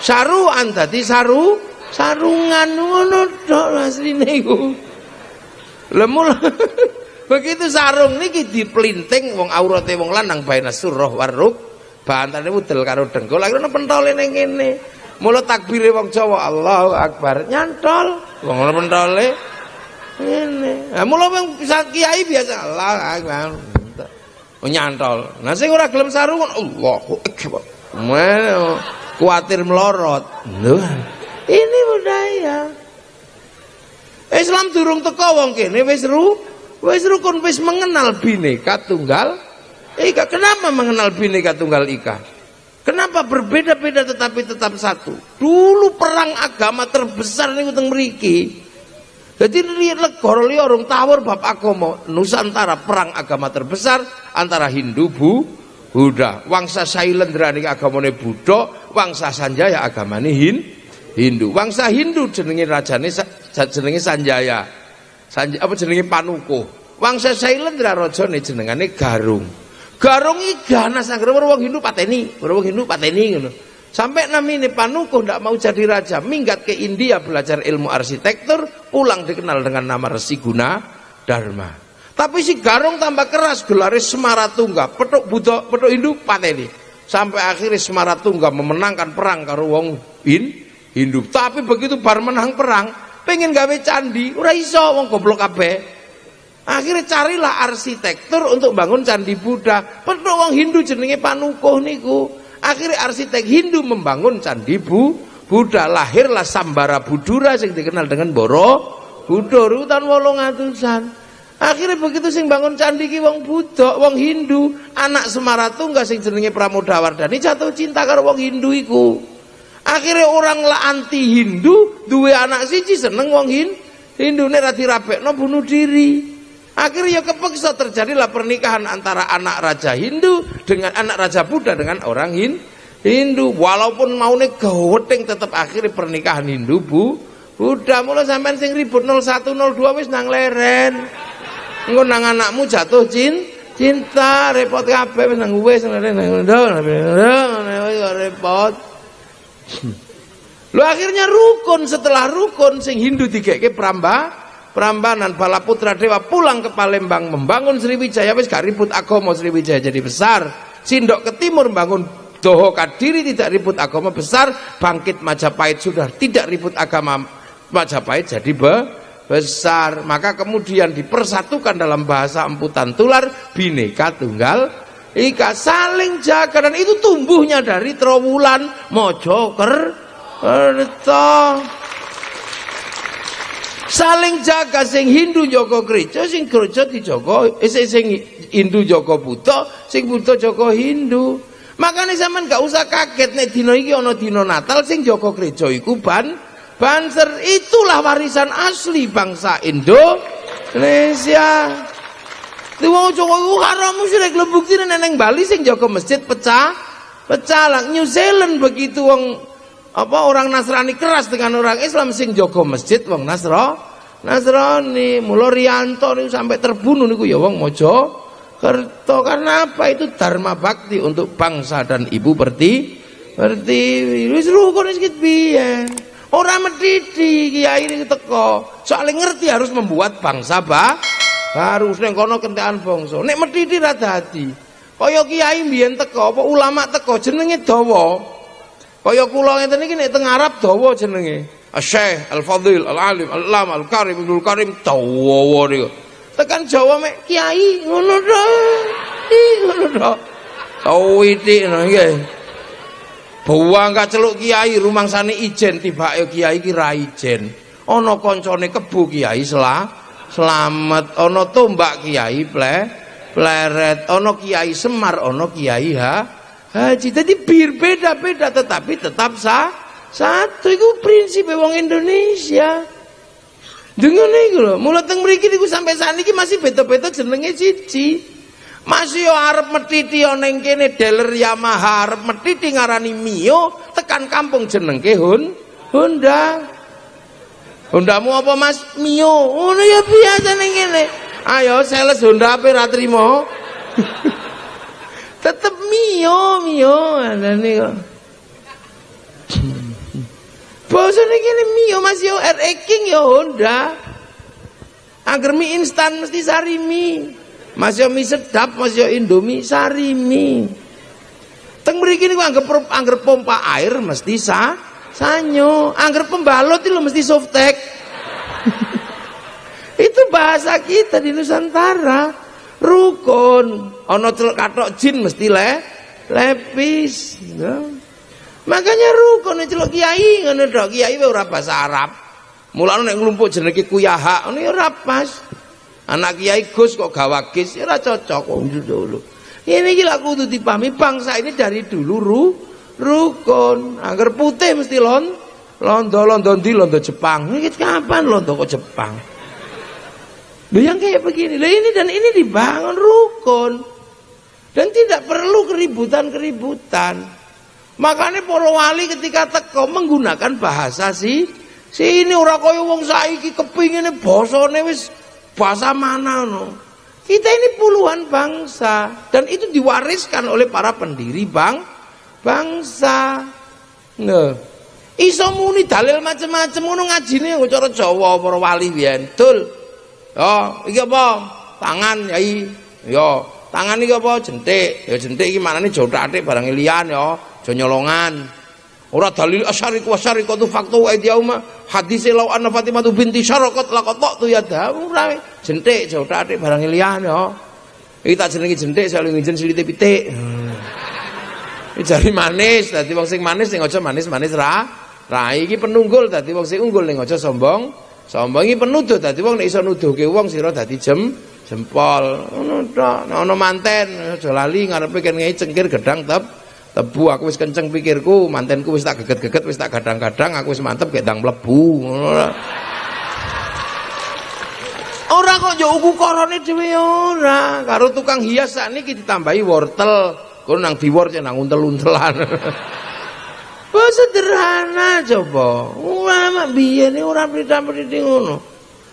Saruan dadi saru, sarungan ngono tok asline iku. Lah mula begitu sarung niki diplinting wong aurate wong lanang baina surah waruk bantane udel karo dengkul. Akhirnya pentole ning kene mula takbire wong Jawa Allahu Akbar. Nyantol. Wong pentole ngene. Ha mula wong kiai biasa Allah Akbar. Oh, nyantol. Nah sing ora gelem sarungan Allahu Akbar. Kuatir melorot. Ini budaya. Islam durung teko wong kene wis ru wis rukun wis mengenal bineka tunggal Ika kenapa mengenal Bhinneka Tunggal Ika? Kenapa berbeda-beda tetapi tetap satu? Dulu perang agama terbesar nih utang meriki. Jadi lihat legor orang tawar bab agama Nusantara perang agama terbesar antara Hindu Bu Buddha. Wangsa Sailendra niki agamane Buddha, wangsa Sanjaya agamane Hin Hindu. Wangsa Hindu jenenge rajane jenenge Sanjaya. Sanjaya apa jenenge Panukuh. Wangsa Sailendra rajane jenengane Garung. Garung ganas anggere wong Hindu pateni, wong Hindu pateni ngono. Sampai namine Panuku ndak mau jadi raja, minggat ke India belajar ilmu arsitektur, pulang dikenal dengan nama Resi Guna Dharma. Tapi si Garung tambah keras gelare Semaratungga, petuk Buddha, petuk Hindu pateni. Sampai akhirnya Semaratungga memenangkan perang karo wong Hin, Hindu. Tapi begitu bar menang perang, pengen gawe candi, ora iso wong goblok kabeh. Akhirnya carilah arsitektur untuk bangun candi Buddha. Penuh wong Hindu jenenge Panukuh niku. Akhirnya arsitek Hindu membangun candi Bu Buddha. Lahirlah Sambara Budura yang dikenal dengan Boro Budur wolong atusan. Akhirnya begitu sing bangun candi ki wong Buddha, wong Hindu, anak Semaratungga sing jenenge Pramodawardhani jatuh cinta karo wong Hindu iku. Akhirnya orang lah anti Hindu, dua anak siji seneng wong Hindu. Hindu nek ra dirabekno bunuh diri. Akhirnya kepeksa terjadilah pernikahan antara anak raja Hindu dengan anak raja Buddha dengan orang Hindu. Walaupun mau nih gaweteng tetap akhirnya pernikahan Hindu Bu Buddha mulai sampai sing ribut 01 02 wis nang leren. Engko nang anakmu jatuh cin cinta repot kabeh wis nang wis nang repot. Lu akhirnya rukun setelah rukun sing Hindu digeke pramba Prambanan bala putra dewa pulang ke Palembang membangun Sriwijaya wis gak ribut agama Sriwijaya jadi besar. Sindok ke timur membangun Doho Kadiri tidak ribut agama besar. Bangkit Majapahit sudah tidak ribut agama Majapahit jadi be besar. Maka kemudian dipersatukan dalam bahasa emputan tular bineka tunggal ika saling jaga. Dan itu tumbuhnya dari Trowulan Mojoker saling jaga sing Hindu jaga gereja sing gereja dijaga eh, sing Hindu jaga Buddha sing Buddha jaga Hindu. Makanya zaman gak usah kaget nek dina iki dina Natal sing jaga gereja iku ban banser. Itulah warisan asli bangsa Indonesia. Wong Jawa iku haram musyrik. Lho buktine neng Bali sing jaga masjid pecah pecah lah. New Zealand begitu wong apa orang Nasrani keras dengan orang Islam sing jogo masjid wong Nasro Nasrani mulo Rianto niku sampai terbunuh niku ya wong mojo kerto karena apa itu dharma bakti untuk bangsa dan ibu berti berti wis rukun wis piye Ora medhiti kiai ini teko. Soalnya ngerti harus membuat bangsa ba harus ning kono kentekan bangsa. Nek medhiti ra dadi. Kaya kiai mbiyen teko apa ulama teko jenenge dawa. Kaya kula ngeten iki nek teng Arab dawa jenenge. Asy-Syaikh Al-Fadhil Al-Alim Al-Lam Al-Karim Ibnul Karim dawa niku. Tekan Jawa mek kiai ngono to. Ngono to. Tawiti nggih. Buang gak celuk kiai rumangsane ijen tibake kiai ki ra ijen. Ana kancane kebu kiai sela selamat, ana tombak kiai ple pleret, ana kiai Semar, ana kiai ha haji. Jadi bir beda-beda tetapi tetap sah satu itu prinsip wong Indonesia. Dengan iku lho, mulai teng mriki niku sampai saat ini masih beda-beda jenenge siji. Masih yo arep metiti yo kene dealer Yamaha arep metiti ngarani Mio, tekan kampung jenengke Hun Honda. Hondamu apa Mas? Mio. Ngono ya biasa ning kene. Ayo sales Honda ape ra? Tetep Mio, Mio ngene kok. Bosone kene Mio Mas yo RX King yo Honda. Agar mie instan mesti sari mie. Masih mie sedap, masih Indomie sari mie. Teng mriki niku anggap angger pompa air mesti sa sanyo, angger pembalot itu mesti softtek. itu bahasa kita di Nusantara. Rukun, ono celuk katok jin mesti le lepis. Ya. Makanya rukun celuk kiai ngono tok, kiai ora bahasa Arab. Mulane nek nglumpuk jenenge kuyaha, ya ora pas. Anak kiai Gus kok gawagis ya cocok kok. Ini gila kudu dipahami bangsa ini dari dulu ru, rukun. Agar putih mesti lon londo londo di londo Jepang. Ini kapan londo kok Jepang? Loh yang kayak begini. Loh ini dan ini dibangun rukun. Dan tidak perlu keributan-keributan. Makanya para wali ketika teko menggunakan bahasa si ini ora kaya wong saiki kepingine basane wis bahasa mana no? Kita ini puluhan bangsa dan itu diwariskan oleh para pendiri bang bangsa. Nah, iso muni dalil macam-macam ngono ngajine cara Jawa para wali biyen. Dul. Yo, iki apa? Tangan yai. Yo, tangan iki apa? Jentik. Ya jentik iki manane jothake barang liyan yo, aja nyolongan. Ora dalil asyariq wa syariqatu faktu wa idyauma hadis law anna Fatimah binti syaraqat laqat tu ya ora jentik jothate barang liyan ya. Iki tak jenenge jentik saling ngijen silite pitik. Hmm. Iki jari manis dadi wong sing manis sing aja manis-manis ra. Ra iki penunggul dadi wong sing unggul ning aja sombong. Sombong iki penuduh dadi wong nek iso nuduhke wong sira dadi jem jempol. Ngono tok. Ana manten aja lali ngarepe kene cengkir gedang tep tebu aku wis kenceng pikirku. Mantenku wis tak geget-geget wis tak gadang-gadang aku wis mantep gedang mlebu. Ora kok yo ukurane dhewe ora. Karo tukang hias sakniki ditambahi wortel. Kono nang diwor nang untel-untelan Kok sederhana coba. Ulama biyen ora prita-priti ngono.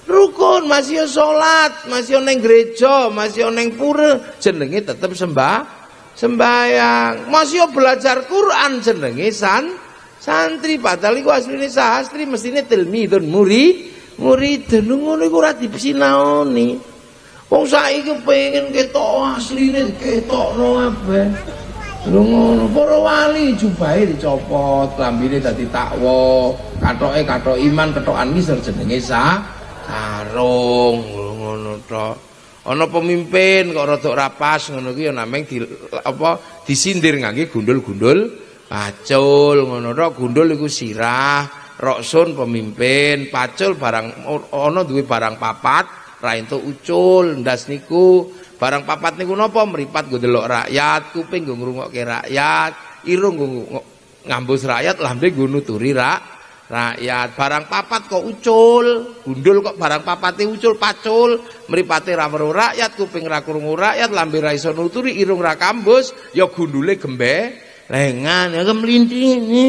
Rukun masih salat, masih neng gereja, masih neng pura, jenenge tetep sembah sembayang masih belajar Quran jenenge san santri. Padahal iku asline sastri mestine tilmidun muri muridun ngono iku ora dipsinaoni wong saiki pengen ketok asline ketokno kabeh lho ngono para wali jubahe dicopot klambine dadi takwa. Katoke katok iman ketokan iki jenenge sa sarung. Ngono tok ana pemimpin kok rada rapas ngono ki ya nameng di apa disindir ngangge gundul-gundul pacul ngono tok gundul iku sirah roksun pemimpin pacul barang ana duwe barang papat ra entuk ucul ndas niku barang papat niku napa? Mripat nggo delok rakyat kuping nggo ngrungokke rakyat irung nggo ngambus rakyat lambe nggo nuturi rakyat rakyat. Barang papat kok ucul gundul kok barang papate ucul pacul. Mripate ra weruh rakyat kuping ra krungu rakyat lambe ra iso nuturi irung ra kambus ya gundule gembe. Lengan ya kemlintini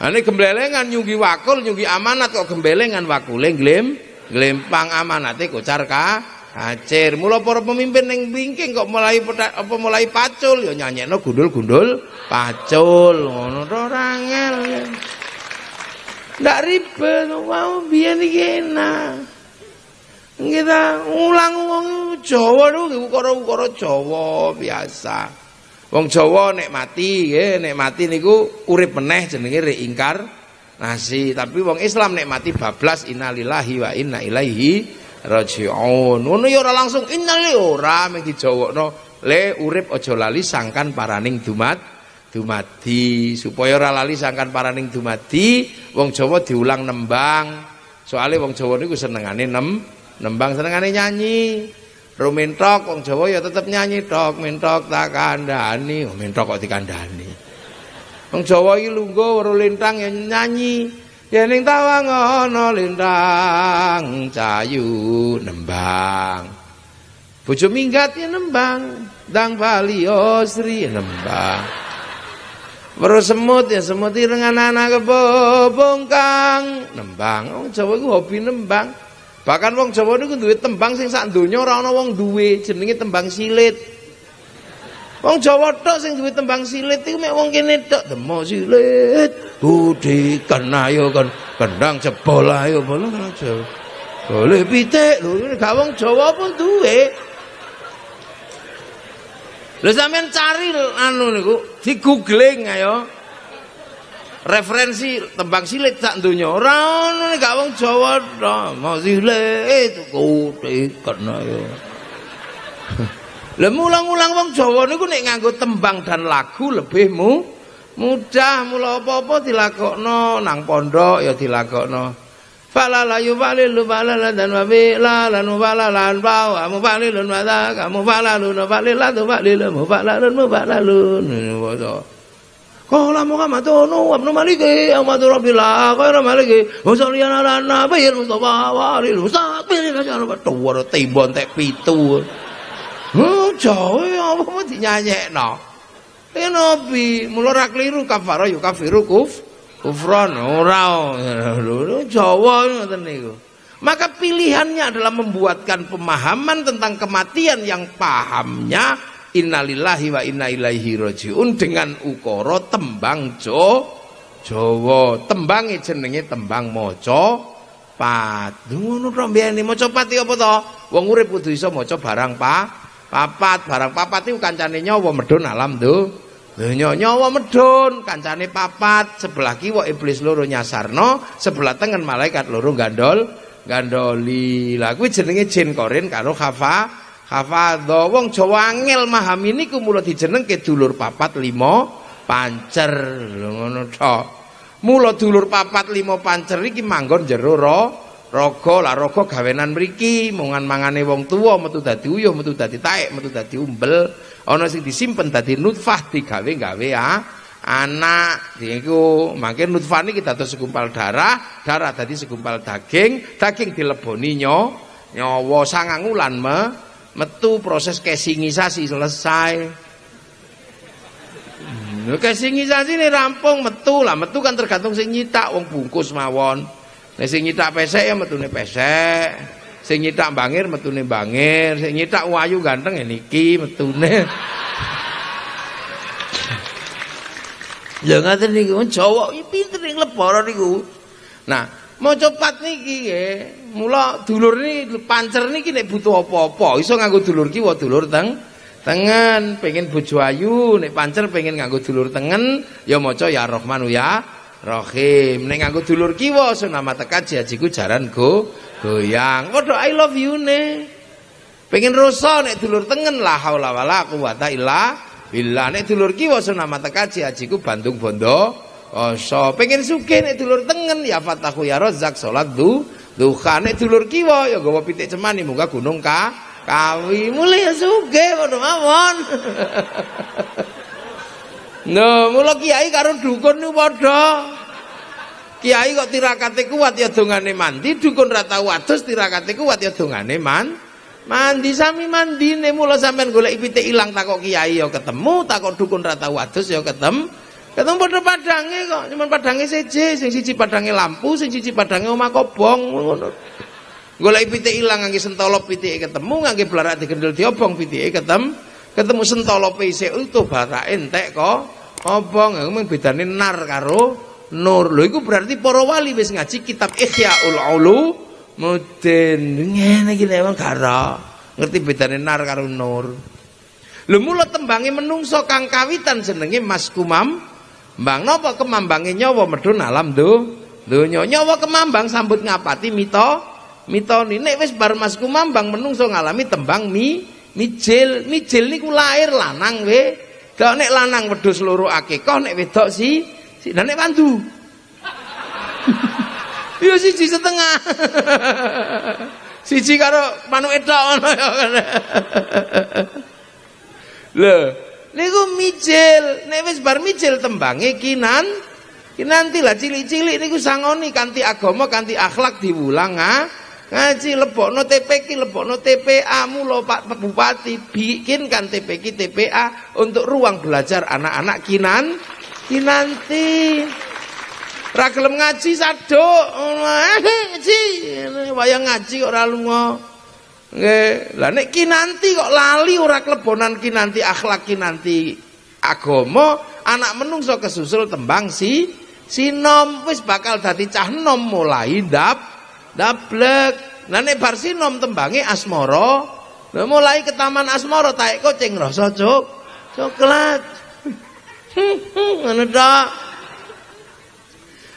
Ane gemblelengan nyunggi wakul nyunggi amanat kok gembelengan wakule glem glempang amanate kocar ka kacir mula para pemimpin ning bingking kok mulai apa mulai pacul ya nyanyekno gundul-gundul pacul ngono to ora angel Ndak ribet, mau biyen iki. Kita ulang wong Jawa niku ukara-ukara Jawa biasa. Wong Jawa nek mati nggih, nek mati niku urip meneh jenenge reingkar nasi. Tapi wong Islam nek mati bablas innalillahi wa inna ilaihi rajiun. Ngono ya ora langsung. Innalillahi ora mung dijawokno. Le urip aja lali sangkan paraning dumat dumadi. Supaya ora lali sangkan paraning dumadi wong Jawa diulang nembang. Soale wong Jawa niku senengane nem nembang senengane nyanyi. Rumintok wong Jawa ya tetep nyanyi tok. Mintok tak kandhani. Oh, mintok kok dikandhani. Wong Jawa iki lungguh weruh lintang ya nyanyi yen tawang ana lintang cayu nembang. Bojo minggat ya nembang. Dang bali osri ya nembang. Weruh semut ya semut dengan anak kebobong kang nembang. Wong Jawa iku hobi nembang. Bahkan wong Jawa niku duwe tembang sing sak donya ora ana wong duwe, jenenge tembang silit. Wong Jawa tok sing duwe tembang silit iku mek wong kene tok, demo silit. Budi ayo kan kendang jebol ayo bola aja. Boleh pitik lho, gak wong Jawa pun duwe. Lha sampean cari anu niku, di googling ayo referensi tembang silit sak donya ora ono gak wong Jawa tok mau silit kena ya Lah mulang-ulang wong Jawa niku nek nganggo tembang dan lagu lebih mu mudah. Mula apa-apa dilakokno nang pondok ya dilakokno. Fala la yubalilu balala dan wabila lan mubalalan bau amu balilun mata kamu balalun balila tu balilun mubalalun mubalalun Qala Muhammadun wa ibn Malik Ahmad Rabbil khair Malik wa sallallahu ala nabiyil Mustafa wa alil mustaqbil kajar tuwar timbon tek pitu. Oh, jawe apa mau dinyanyekno. Ya Nabi, mula ra kliru kafara yo kafiru kuf kufran ora. Jawa ngoten niku. Maka pilihannya adalah membuatkan pemahaman tentang kematian yang pahamnya innalillahi wa inna ilaihi rajiun dengan ukara tembang jo Jawa. Tembange jenenge tembang maca pat. Ngono to mbiyene maca pat apa to? Wong urip kudu iso maca barang pa papat barang papat iku kancane nyawa medhun alam do donya nyawa medhun kancane papat. Sebelah kiwa iblis loro nyasarno sebelah tengen malaikat loro gandol gandoli. Lah kuwi jenenge jin korin karo khafa. Hafadha wong Jawa angel mahami niku mula dijenengke dulur papat lima pancer. Ngono tok. Mula dulur papat lima pancer iki manggon jero ro raga lah raga gawenan mriki mungan mangane wong tuwa metu dadi uyuh metu dadi taek metu dadi umbel. Ana sing disimpen dadi nutfah digawe-gawe ah anak iku mangke nutfah niki dados segumpal darah darah dadi segumpal daging daging dileboni nyo nyawa sangang wulan me metu proses casingisasi selesai. Hmm, casingisasi ini rampung metu lah metu kan tergantung sing nyitak wong bungkus mawon nek sing nyitak pesek ya metune pesek. Sing nyitak bangir metune bangir. Sing nyitak wayu ganteng ya niki metune. Ya ngaten niku Jawa iki pinter ning lebaran niku. Nah, mau cepat niki nggih. Mula dulur ini pancer niki nek butuh apa-apa. Iso nganggo dulur kiwa dulur teng tengen. Pengen bojo ayu nek pancer pengen nganggo dulur tengen ya maca ya Rahmanu ya Rahim nek nganggo dulur kiwa nama teka jajiku jaran go goyang. Padha I love you ne. Pengen rosa nek dulur tengen. La haula wala quwata illa billah. Nek dulur kiwa nama teka jajiku Bandung Bondo Oso. Pengen sugih nek dulur tengen. Ya fatahu ya rozak salat du duha. Nek dulur kiwa ya gawa pitik cemani. Muga gunung ka kawi. Mulai ya sugih ngono mawon No, mula kiai karo dukun niku padha. Kiai kok tirakate kuat ya dongane mandi, dukun ra tau adus kuat ya dongane man. Mandi sami mandine mula sampean golek pitik ilang takok kiai ya ketemu, takok dukun ra tau ya ketemu. Ketemu padha padange kok, cuman padange seje, sing siji padange lampu, sing siji padange omah kobong ngono. Golek pitik ilang ngangge sentolop pitike ketemu, ngangge blarak digendel diobong pitike ketemu. Ketemu sentolope isih utuh barak entek kok. Obong, mung bedane nar karo nur. Lho iku berarti para wali wis ngaji kitab Ihyaul Ulumuddin. Ngene iki lewat gara. Ngerti bedane nar karo nur. Lho mula tembange menungso kang kawitan jenenge Mas Kumam. Mbang napa kemambange nyawa medun alam do. Donya nyawa kemambang sambut ngapati mito mitoni nek wis bar Mas Kumambang menungso ngalami tembang mi mijil mijil niku lahir lanang we. Kok nek lanang wedhus loro akekah nek wedok si Si nek wandu. Yo siji setengah. siji karo manuk edok ngono ya. Lho, niku mijil, nek wis bar mijil tembange kinan nanti lah cilik-cilik niku sangoni kanthi agama kanthi akhlak diwulang ah. Ngaji lebokno TPK lebokno TPA mulo Pak Bupati. Bikinkan TPK TPA untuk ruang belajar anak-anak kinan nanti ra gelem ngaji saduk. Ngaji. Wayang ngaji ora lunga. Nggih. Lah nek kinanti kok lali ora klebonan kinanti akhlak kinanti agama anak menungso kesusul tembang si sinom wis bakal dadi cah nom mulai dap dablek lah nek bar sinom tembange asmara mulai ke taman asmara taek kucing rasa cok coklat. Ngono tok.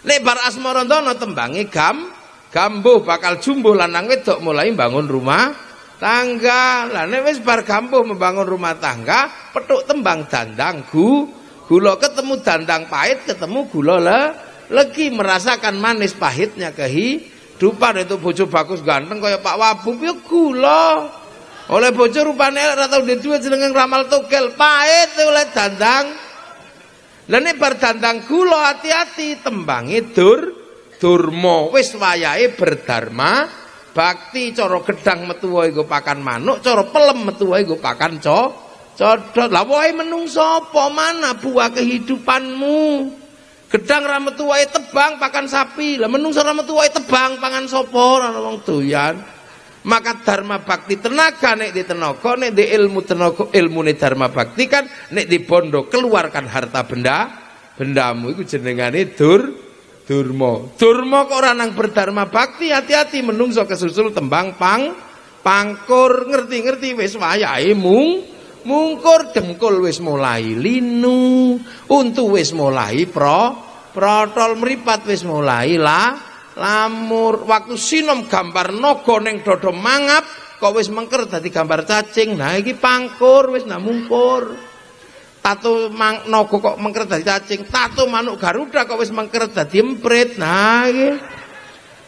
Nek bar asmarandana tembange gam gambuh bakal jumbuh lanang wedok mulai bangun rumah tangga. Lah nek bar gambuh membangun rumah tangga petuk tembang dandang gu gula ketemu dandang pahit ketemu gula le legi merasakan manis pahitnya kehidupan itu bojo bagus ganteng kaya Pak Wabub ya gula. Oleh bojo rupane ora tau duwe jenenge ramal togel pahit oleh dandang. Lah nek bar kula hati-hati tembange dur durma. Wis wayahe berdharma bakti cara gedang metu wae pakan manuk cara pelem metu wae pakan co codot. Lah wae menungso apa? Mana buah kehidupanmu gedang ra metu tebang pakan sapi. Lah menungso ra metu tebang pangan sapa? Ora wong doyan. Maka dharma bakti tenaga nek di tenaga nek di ilmu tenaga ilmu nek dharma bakti kan nek di bondo keluarkan harta benda bendamu itu jenengane dur durmo durmo kok orang nang berdharma bakti? Hati-hati menungso kesusul tembang pang pangkur. Ngerti-ngerti wis wayahe mung mungkur dengkul wis mulai linu untu wis mulai pro protol meripat wis mulai lah lamur. Waktu sinom gambar naga ning dada mangap kok wis mengker dadi gambar cacing. Nah iki pangkur wis namungkur tato mang naga kok mengker dadi cacing. Tato manuk garuda kok wis mengker dadi emprit. Nah iki.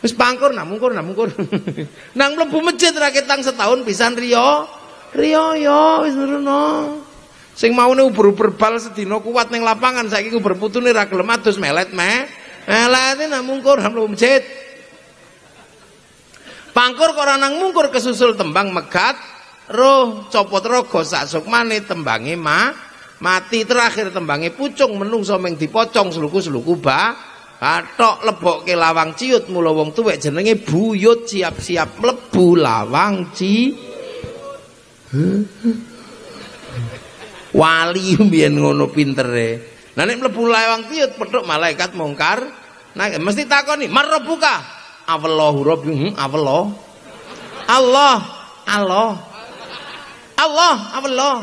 Wis pangkur namungkur namungkur nang mlebu masjid ra ketang setahun pisan riyo riyo yo wis nurono sing maune ubur-ubur bal sedina kuat ning lapangan saiki ubur putune ra gelem adus melet meh Elate nak mungkur masjid. Pangkur kok nang mungkur kesusul tembang megat, roh copot rogo sak sukmane tembange ma mati terakhir tembange pucung menungso meng dipocong seluku-seluku ba katok lebokke lawang ciut mula wong tuwek jenenge buyut siap-siap mlebu lawang ci wali mbiyen ngono pintere Nah nek mlebu lawang tiut petuk malaikat mungkar, nah mesti takoni, "Marabbuka?" Allahu rabbi, hmm, Allah. Allah, Allah. Allah, Allah.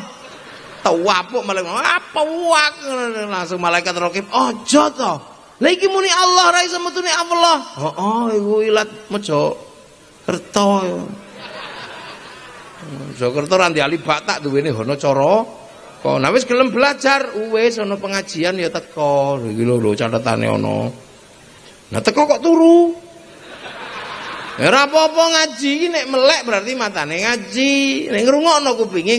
Tawapuk malaikat, apa wak langsung malaikat rakib, "Aja to." Lah iki muni Allah ra iso metune Allah. Heeh, oh, iku ilat mejo kerto. Jakarta ra ndali batak duwene hono cara teko. Nah wis gelem belajar, wis ana pengajian ya teko. Iki lho catetane ana. Nah teko kok turu. Ora apa-apa ngaji iki nek melek berarti matane ngaji. Nek ngrungokno kupinge.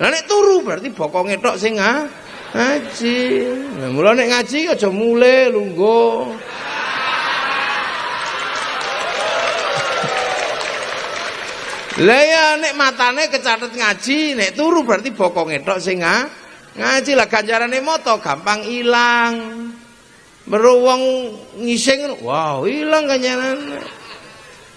Lah nek turu berarti bokonge tok sing ngaji. Nah mula nek ngaji aja mule lungguh. Lah ya nek matane kecatet ngaji, nek turu berarti bokonge tok sing ngaji lah ganjarane moto gampang ilang. Meruwong ngising, wow, ilang ganjaran.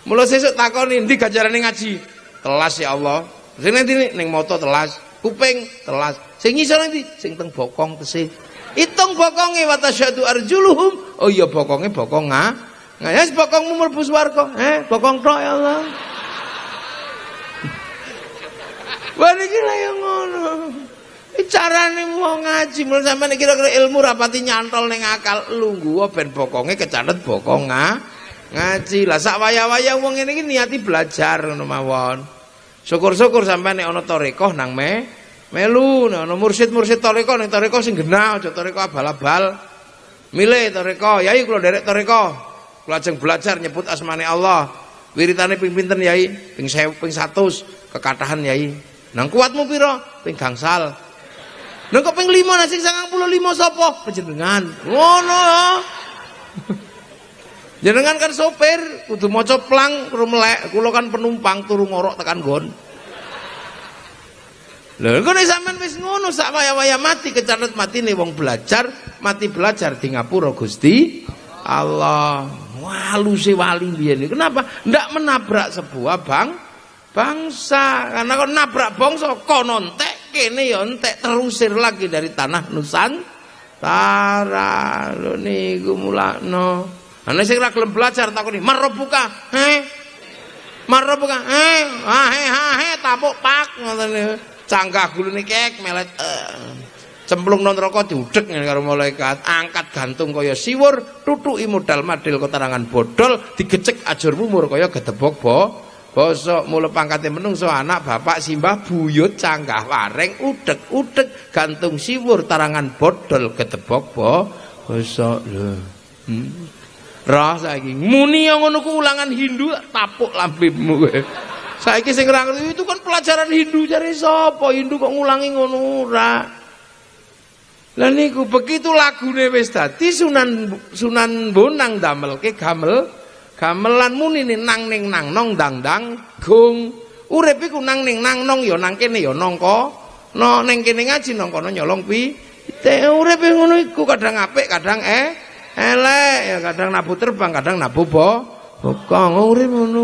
Mula sesuk takoni ndi ganjarane ngaji? Telas ya Allah. Sing nanti ning moto telas, kuping telas. Sing ngisor nanti sing teng bokong tesih. Hitung bokonge wa tasyadu arjuluhum Oh iya bokonge bokong nga. Nah, ya bokongmu mlebu swarga. Eh, bokong tok ya Allah. Niki lha yo ngono. Carane wong ngaji mul sampeyan kira-kira ilmu rapati nyantol ning akal lungguh ben bokonge kecatet bokong nga. Ngaji lah sak waya-waya ngene iki niati belajar ngono mawon. Syukur-syukur sampeyan nek ana tarekah nang me melu nek ana mursid-mursid tarekah ning tarekah sing genah aja tarekah abal-abal. Milih tarekah, yai kula derek tarekah. Kula belajar nyebut asmane Allah. Wiritane ping pinten yai? Ping 1000 ping 100 kekatahan yai. Nang kuatmu pira? Ping gangsal. Nang kok ping 5 nang sing 95 sapa? Panjenengan. Ngono ya. Jenengan kan sopir, kudu maca plang karo melek, kula kan penumpang turu ngorok tekan gon. Lha kok nek sampean wis ngono sak waya-waya mati matine wong belajar, mati belajar di ngapura Gusti Allah. Walu si wali biyen Kenapa? Ndak menabrak sebuah bang bangsa. Karena kok nabrak bangsa kono entek kene ya entek terusir lagi dari tanah Nusantara. Lho niku mulakno. Ana sing ra gelem belajar takoni, "Marobuka?" Heh. Marobuka? Heh. Ah he ha he tapuk pak ngoten Cangkah gulune kek melet. Uh. Cemplung nang neraka diudhek karo malaikat, angkat gantung kaya siwur, tutuki modal madil kotarangan bodol, digecek ajur mumur kaya gedebok bo. Bosok mula pangkate menungso anak bapak simbah buyut cangkah wareng udek gantung siwur tarangan bodol gedebok bo. Bosok lho. Hmm. Roh saiki muni ngono ku ulangan Hindu tapuk lambemu kowe. Saiki sing ora itu kan pelajaran Hindu jare sapa? Hindu kok ngulangi ngono ora. Lah niku begitu lagune wis dadi Sunan Sunan Bonang damelke gamel gamelan muni nang ning nang nong dang dang gung. Urip iku nang ning nang nong ya nang kene ya nangka. No ning kene ngaji nang kono nyolong pi. Te urip ngono iku kadang apik kadang eh elek ya kadang nabu terbang kadang nabu bo bokong urip ngono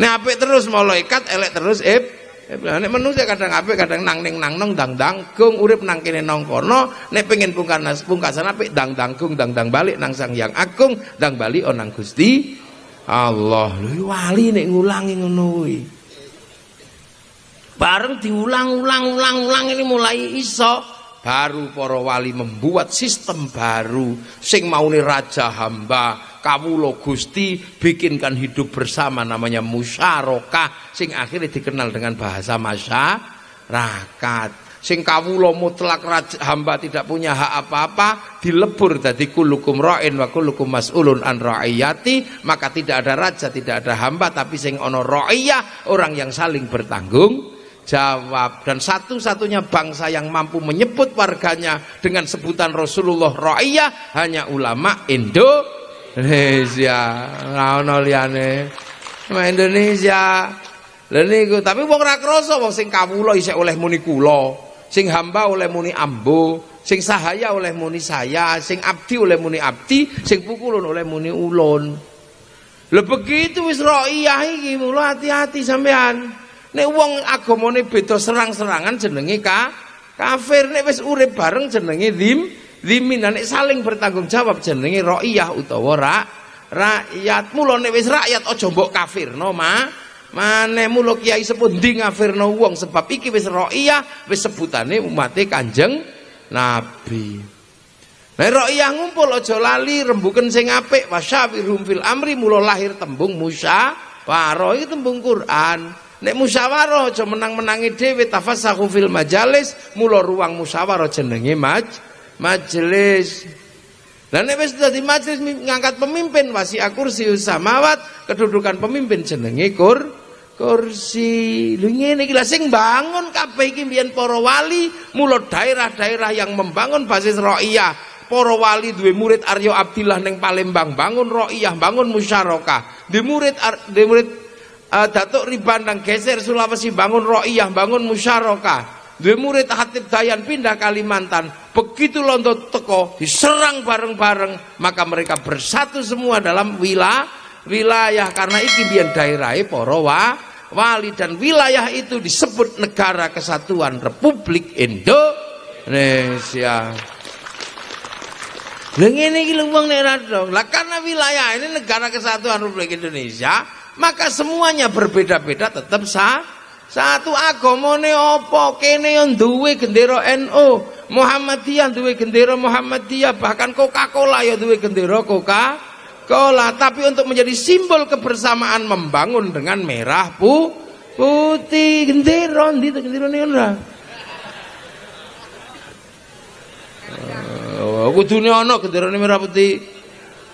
nek apik terus malaikat elek terus ib nek manusia kadang apik kadang nang ning nang nong dang dang gung urip nang kene nang kono nek pengen pungkasan pungkasan apik dang dang gung dang dang balik nang sang yang agung dang balik onang Gusti Allah. Lho wali nek ngulangi ngono kuwi. Bareng diulang-ulang-ulang-ulang ini mulai iso baru para wali membuat sistem baru. Sing maune raja hamba kawula Gusti bikinkan hidup bersama namanya musyarakah. Sing akhirnya dikenal dengan bahasa masyarakat. Sing kawula mutlak raja hamba tidak punya hak apa-apa dilebur dari kulukum ra'in wa kulukum mas'ulun an ra'iyati. Maka tidak ada raja tidak ada hamba tapi sing ono ra'iyah orang yang saling bertanggung jawab. Dan satu-satunya bangsa yang mampu menyebut warganya dengan sebutan Rasulullah Ra'iyah hanya ulama Indonesia. Ono liyane. Indonesia. Lha niku tapi wong ra krasa wong sing kawula isih oleh muni kula sing hamba oleh muni ambo sing sahaya oleh muni saya sing abdi oleh muni abdi sing pukulun oleh muni ulun. Lho begitu wis ra'iyah iki mula hati-hati sampean Nek wong agamane beda serang-serangan jenenge ka kafir. Nek wis urip bareng jenenge dim dimin. Nek saling bertanggung jawab jenenge raiyah utawa ra rakyat. Mula nek wis rakyat aja mbok kafirno, Ma. Mane mulo kiai sepuh ndi ngafirno wong sebab iki wis raiyah, wis sebutane umate Kanjeng Nabi. Nek raiyah ngumpul aja lali rembuken sing apik wasyawirhum fil amri mulo lahir tembung musya, paro iki tembung Quran. Nek musyawarah aja menang-menangi dhewe tafassahu fil majalis, mula ruang musyawarah jenenge maj majelis. Lah nek wis dadi majelis ngangkat pemimpin wasi kursi samawat, kedudukan pemimpin jenenge kur kursi. Lho ngene iki sing bangun kabeh iki mbiyen para wali, mula daerah-daerah yang membangun basis ra'iyah. Para wali duwe murid Aryo Abdillah ning Palembang bangun ra'iyah, bangun musyarakah. Di murid di murid uh, Datuk Riban dan geser Sulawesi bangun ro'iyah, bangun musyarakah. Dua murid Hatib Dayan pindah Kalimantan. Begitu londo teko diserang bareng-bareng, maka mereka bersatu semua dalam wilayah wilayah karena iki biyen daerahe para wali dan wilayah itu disebut negara kesatuan Republik Indonesia. Ngene iki lho wong Lah karena wilayah ini negara kesatuan Republik Indonesia, maka semuanya berbeda-beda tetap sah. Satu agamane apa? Kene yang duwe gendera NU, Muhammadiyah duwe gendera Muhammadiyah, bahkan Coca-Cola ya duwe gendera Coca-Cola. Tapi untuk menjadi simbol kebersamaan membangun dengan merah pu putih gendera ndi gendera ora. Oh, kudune ana genderane merah putih.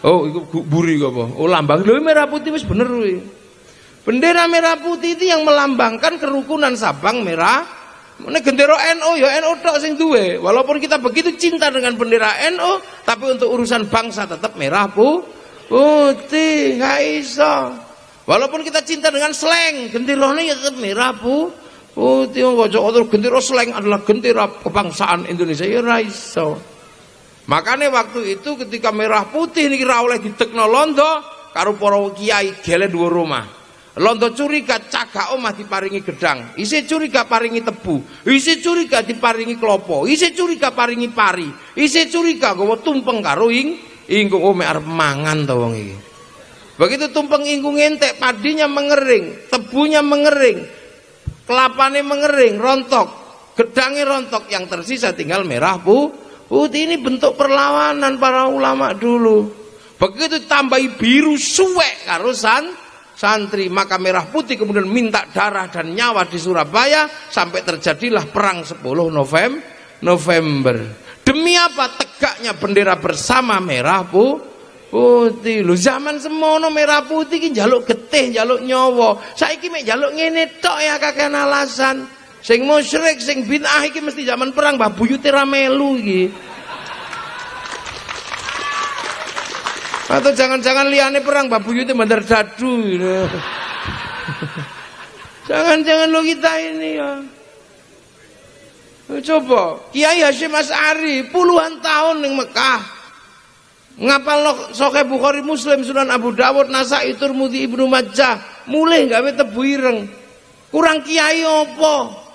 Oh, iku buri apa? Oh, lambang lho merah putih wis bener kuwi. Bendera merah putih itu yang melambangkan kerukunan Sabang merah. Nek gendera NU ya NU tok sing duwe. Walaupun kita begitu cinta dengan bendera NU, tapi untuk urusan bangsa tetap merah pu putih, gak iso. Walaupun kita cinta dengan slang, genderane ya tetap merah pu putih. Kok ojo gendera slang adalah gendera kebangsaan Indonesia ya iso. Makanya waktu itu ketika merah putih ini kira oleh di londo karo para kiai gele dua rumah. Londo curiga cagak omah diparingi gedang, isi curiga paringi tebu, isi curiga diparingi klopo, isi curiga paringi pari, isi curiga gawa tumpeng karo ing ingkung ome arep mangan to wong iki. Begitu tumpeng ingkung entek, padinya mengering, tebunya mengering, kelapane mengering, rontok, gedangnya rontok, yang tersisa tinggal merah pu Putih ini bentuk perlawanan para ulama dulu. Begitu tambahi biru suwek karo san, santri maka merah putih kemudian minta darah dan nyawa di Surabaya sampai terjadilah perang 10 November November. Demi apa tegaknya bendera bersama merah pu putih? Lu zaman semono merah putih ki jaluk getih jaluk nyawa. Saiki mek jaluk ngene tok ya kakek alasan Sing musyrik, sing bid'ah iki mesti zaman perang Mbah Buyute ra melu iki. Atau jangan-jangan liane perang Mbah Buyute bandar dadu. Jangan-jangan lo kita ini ya. Coba Kiai Hashim As'ari puluhan tahun di Mekah ngapal lo soke Bukhari Muslim Sunan Abu Dawud Nasai Turmudi Ibnu Majah mulai gawe tebu ireng kurang kiai opo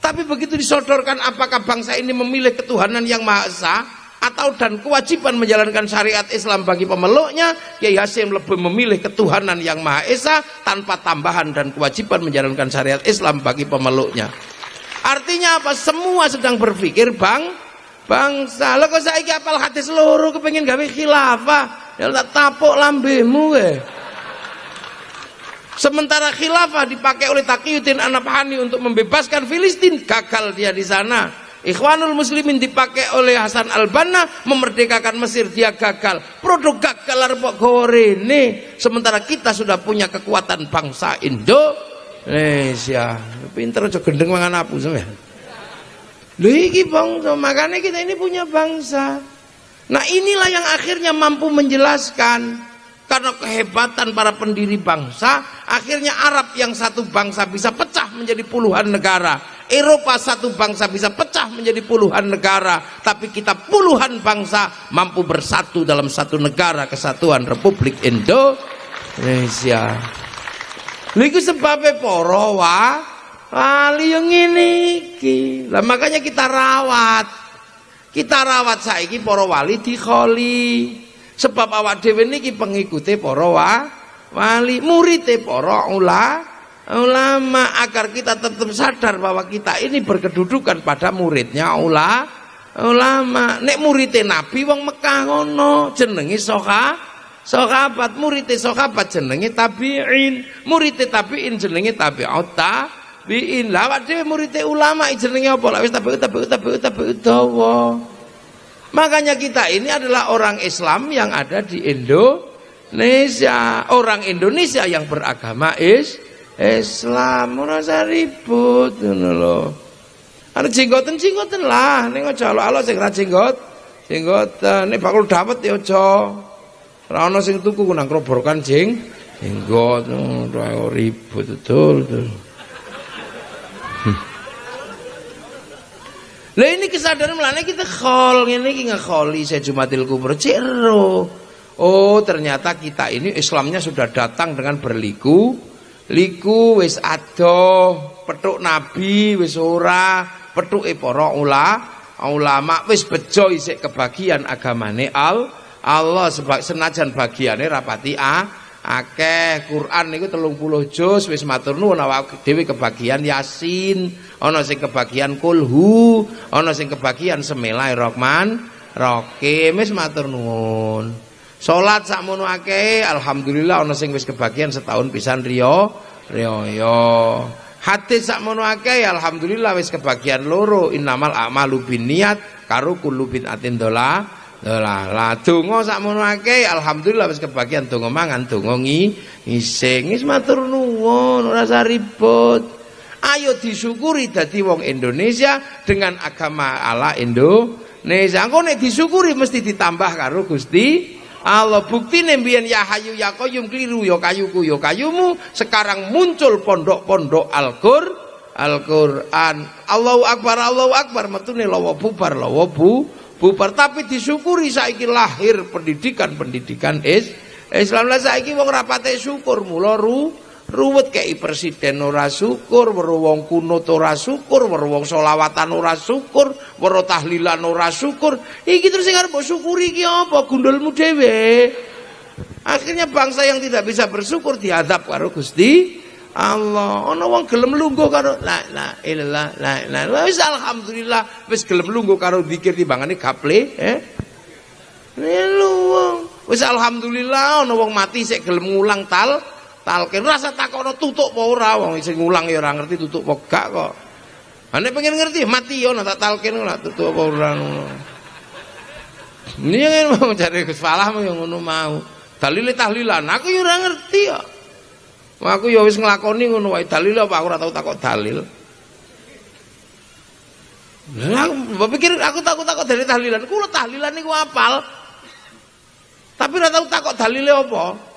tapi begitu disodorkan apakah bangsa ini memilih ketuhanan yang Maha Esa atau dan kewajiban menjalankan syariat Islam bagi pemeluknya, Kiai Hasim lebih memilih ketuhanan yang Maha Esa tanpa tambahan dan kewajiban menjalankan syariat Islam bagi pemeluknya. Artinya apa? Semua sedang berpikir bang bangsa. Lah kok saiki apal hadis loro kepengin gawe khilafah, ya tak tapuk lambemu eh. Sementara khilafah dipakai oleh Taqiyuddin Anabhani untuk membebaskan Filistin, gagal dia di sana. Ikhwanul Muslimin dipakai oleh Hasan Al-Banna memerdekakan Mesir, dia gagal. Produk gagal arep gorene. Sementara kita sudah punya kekuatan bangsa Indonesia. Pinter aja gendeng mangan apu sampean. Lho iki bangsa, makanya kita ini punya bangsa. Nah inilah yang akhirnya mampu menjelaskan karena kehebatan para pendiri bangsa akhirnya Arab yang satu bangsa bisa pecah menjadi puluhan negara. Eropa satu bangsa bisa pecah menjadi puluhan negara. Tapi kita puluhan bangsa mampu bersatu dalam satu negara kesatuan Republik Indonesia. Liku sebabnya poro wa wali yang ini lah makanya kita rawat. Kita rawat saiki poro wali dikholi Sebab awak dhewe niki pengikute para wali, murite para ula, ulama agar kita tetap sadar bahwa kita ini berkedudukan pada muridnya ula, ulama. Nek murite Nabi wong Mekah ngono, jenenge soha, sahabat murite sahabat jenenge tabi'in, murite tabi'in jenenge tabi'ut tabi'in. Lah awak dhewe murite ulama jenenge apa? Lah wis tabi'ut tabi'ut tabi'ut tabi'ut dawa. Makanya kita ini adalah orang Islam yang ada di Indonesia. Orang Indonesia yang beragama is Islam. Usah ribut ngono lho. Ana jenggoten-jenggoten lah ning aja alo sing ra jenggot. Jenggoten nek bakul dapat ya aja. Ora ana sing tuku nang kroborkan jeng jenggot ora ribut betul. betul. Lah ini kesadaran melane kita khol ngene iki ngekholi saya Jumatil Kubro cero. Oh, ternyata kita ini Islamnya sudah datang dengan berliku. Liku wis ado, petuk nabi wis ora, petuke para ula ulama wis bejo isik kebagian agamane al Allah sebab senajan bagiane rapati a akeh Quran niku 30 juz wis matur nuwun awak dhewe kebagian Yasin ana sing kebagian Kulhu ana sing kebagian Semilai-Rahman Rahim wis matur nuwun salat sakmono akeh alhamdulillah ana sing wis kebagian setahun pisan riyo riyo Hadis sakmono akeh alhamdulillah wis kebagian loro innamal a'malu binniyat karo kullu bid'atin dola dola. Lah donga sakmono akeh alhamdulillah wis kebagian donga mangan donga ngising. Wis matur nuwun ora ribut. Ayo disyukuri dadi wong Indonesia dengan agama ala Indonesia. Engko nek disyukuri mesti ditambah karo Gusti Allah. Bukti nembian ya hayu ya koyum keliru ya kayuku ya kayumu. Sekarang muncul pondok-pondok Al-Qur Al-Qur'an. Allahu Akbar Allahu Akbar. Metune lawa bubar lawa bu bubar. Tapi disyukuri saiki lahir pendidikan-pendidikan is Islam. Lah saiki wong rapate syukur mula ru ruwet kei presiden ora syukur weruh wong kuno ora syukur weruh wong selawatan ora syukur weruh tahlilan ora syukur. Iki terus sing arep syukuri iki apa? Gundulmu dhewe. Akhirnya bangsa yang tidak bisa bersyukur dihadap karo Gusti Allah. Ana wong gelem lungguh karo la la ilallah la la wis alhamdulillah wis gelem lungguh karo zikir timbangane gaple eh? Lu wis alhamdulillah ana wong mati sik gelem ngulang tal talkin rasa takono tutuk apa ora? Wong sing ngulang ya ora ngerti tutuk apa gak kok. Ane pengen ngerti mati yo tak talkin ora tutuk ora? Ngono. Ini yang mau cari Gus Falah mau yang ngono mau. Dalile tahlilan. Aku yo ora ngerti ya. Aku yo wis nglakoni ngono wae. Dalil apa? Aku ora tau takok dalil. Lah aku pikir aku takut-takut dari tahlilan. Kulo tahlilan niku apal. Tapi ora tau takok dalile apa.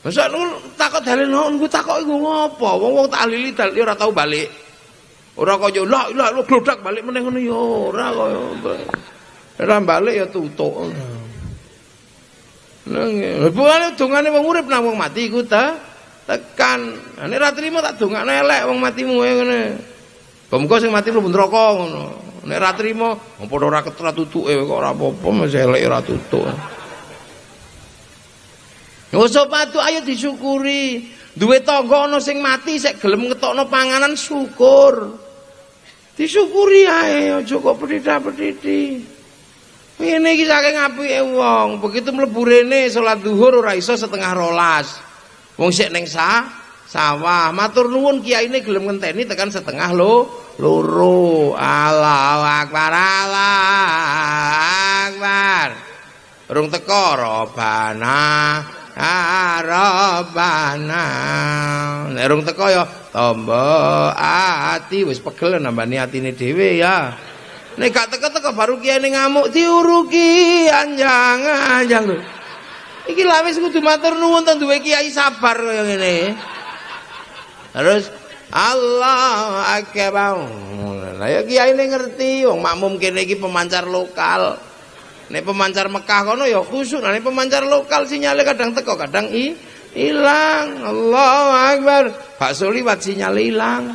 Masa nu takut dalil non, gue takut iku ngopo? Wong wong tahlili dalil ora tau balik. Ora kaya lah lah lu glodak balik meneh ngono ya ora kaya. Ora balik ya tutuk. Nang buane dongane wong urip nang wong mati iku ta tekan. Nek ra trimo tak dongane elek wong matimu ngene. Pemko sing mati mlebu neraka ngono. Nek ra trimo padha ora ketra tutuke kok ora apa-apa masih elek ora tutuk. Usah patu ayo disyukuri. Duwe tangga ana sing mati sik gelem ngetokno panganan syukur. Disyukuri ae aja kok pedhita-pedhiti. Ngene iki saking apike begitu mlebu rene salat zuhur ora iso setengah rolas. Wong sik ning sah, sawah, matur nuwun kiyaine gelem ngenteni tekan setengah lo loro. Allahu akbar, Allahu akbar. Rung teko robana Arabana nek rung teko ya tombo ati. Wis pegel nambani atine dhewe ya. Nek gak teko-teko baru kiai ngamuk diuruki anjang anjang iki lha wis kudu matur nuwun to duwe kiai sabar kaya ngene. Terus Allah akbar lah ya kiai ngerti wong makmum kene iki pemancar lokal Nek pemancar Mekah kono ya khusuk, nek pemancar lokal sinyalnya kadang teko, kadang i hilang. Allahu Akbar. Bakso liwat sinyal hilang.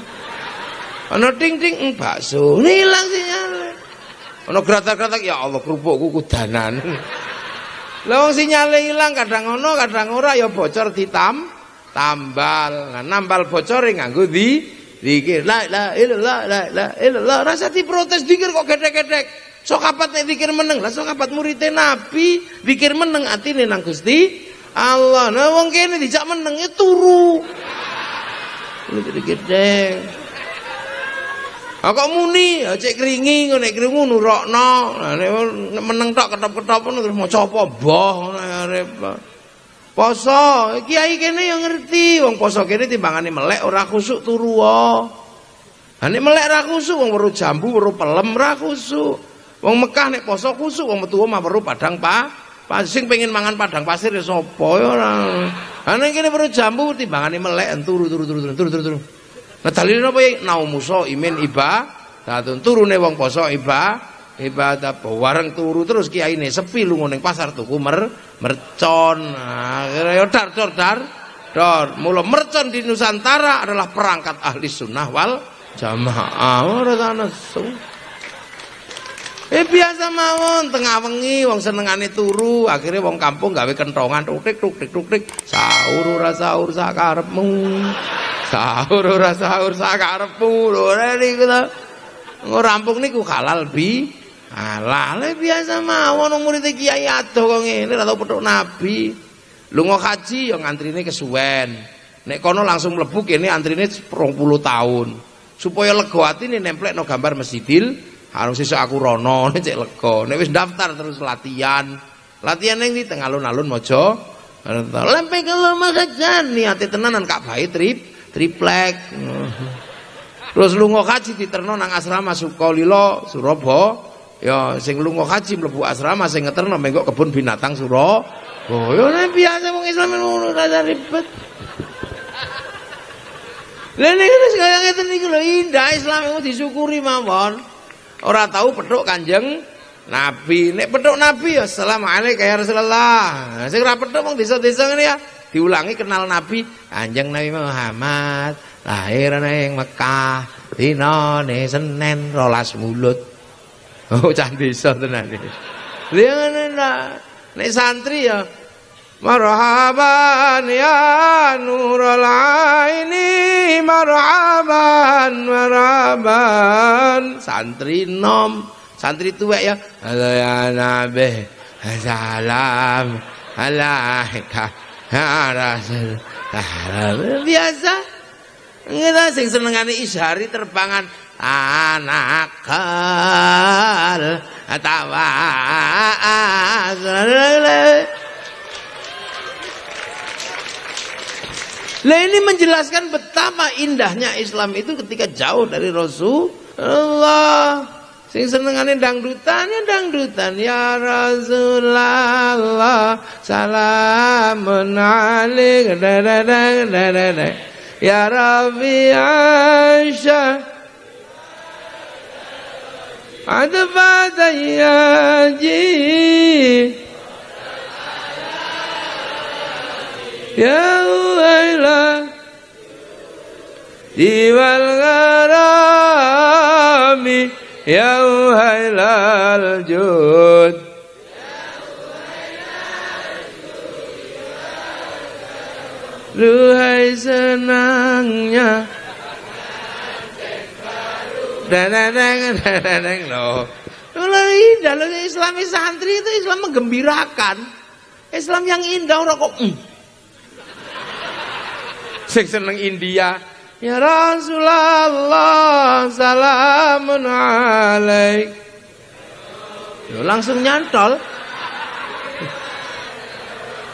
Ana ting ting mm, bakso hilang sinyalnya. Ana gratak-gratak ya Allah kerupukku kudanan. Lah wong sinyale ilang kadang ono kadang ora ya bocor ditam tambal. Nah, nambal bocor nganggo di dikir. La la ilallah la la ilallah. Rasa diprotes dikir kok gedek-gedek. Sok apat nek zikir meneng. Lah sok apat muridé Nabi zikir meneng atine nang Gusti Allah. Nah wong kene dijak meneng ya turu. Lu gede. kok muni, cek keringi nek krungu nurokno. Nah nek meneng tok ketop-ketop terus maca apa boh arep. Poso, kiai kene yang ngerti, wong poso kene timbangane melek ora khusuk turu wae. Ha nek melek ra khusuk wong weruh jambu, weruh pelem ra khusuk. Wong Mekah nek poso kusuk wong metu omah weruh padang pa sing pengen mangan padang pasir ya sapa ya ora. Ha nek kene perlu jambu timbangane melek turu turu turu turu turu turu. Nah dalile napa ya naumuso imin iba datun turune wong poso iba ibadah wareng turu terus kiyaine sepi lunga ning pasar tuku mer mercon. Nah, ya dar dar dar dar. Mula mercon di Nusantara adalah perangkat ahli sunnah wal jamaah. Ora ana Eh biasa mawon tengah wengi wong senengane turu, akhirnya wong kampung gawe kentongan tuktik tuktik tuktik sahur ora sahur sakarepmu. Sahur ora sahur sakarepmu. Lho niku to. Rampung niku halal bi halal eh, biasa mawon wong murid kiai adoh kok ngene ora tau petuk nabi. Lunga haji yo ngantrine kesuwen. Nek kono langsung mlebu kene antrine 20 tahun. Supaya lega atine nemplekno gambar Masjidil harus sesuk aku rono nek cek lega. Nek wis daftar terus latihan. Latihan ning ndi? Teng alun-alun mojo lempe kalau makajan niate tenanan kak bae trip triplek. Terus lunga haji diterno nang asrama Sukolilo Surabaya. Ya sing lunga haji mlebu asrama sing ngeterno mengko kebun binatang Surabaya. Oh ya biasa wong Islam ngono rada ribet. Niku wis kaya ngeten niku lho indah Islam itu disyukuri mawon. Ora tahu petuk Kanjeng Nabi. Nek petuk Nabi ya assalamualaikum ya Rasulullah. Sing ora petuk wong desa-desa ngene ya diulangi kenal Nabi Kanjeng Nabi Muhammad lahir ning Mekah dinane Senin rolas mulut. Oh cah desa tenan iki. Lha ngene nek santri ya Marhaban ya nurul aini marhaban marhaban. Santri nom santri tuwek ya. Halo ya nabi salam alaika ya rasul biasa. Ngira sing senengane isyari terbangan anakal atawa Nah ini menjelaskan betapa indahnya Islam itu ketika jauh dari Rasulullah. Sing senengane dangdutan ya dangdutan. Ya Rasulullah salamun alaik. Ya Rabbi Aisyah. Adbat ya ji Ya Wailah Diwal gharami Ya Wailal Jud Duhai senangnya. Deneng deneng loh. Kalau dalam Islam santri itu Islam menggembirakan. Islam yang indah orang kok mm sing seneng India. Ya Rasulullah salamun alaik. Langsung nyantol.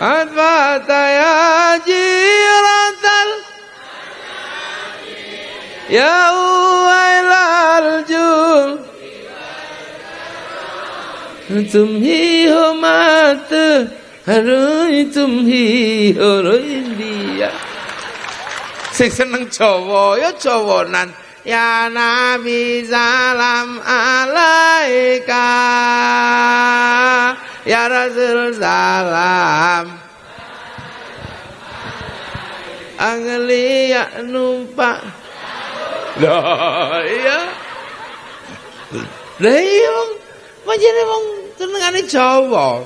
Adbata ya jiratal Ya uwailal jul Tumhi humat Harui tumhi hurui India sing seneng Jawa ya Jawanan. Ya Nabi salam alaika. Ya Rasul salam. Anglia numpak. Lah iya. Lah iya wong. Panjene wong senengane Jawa.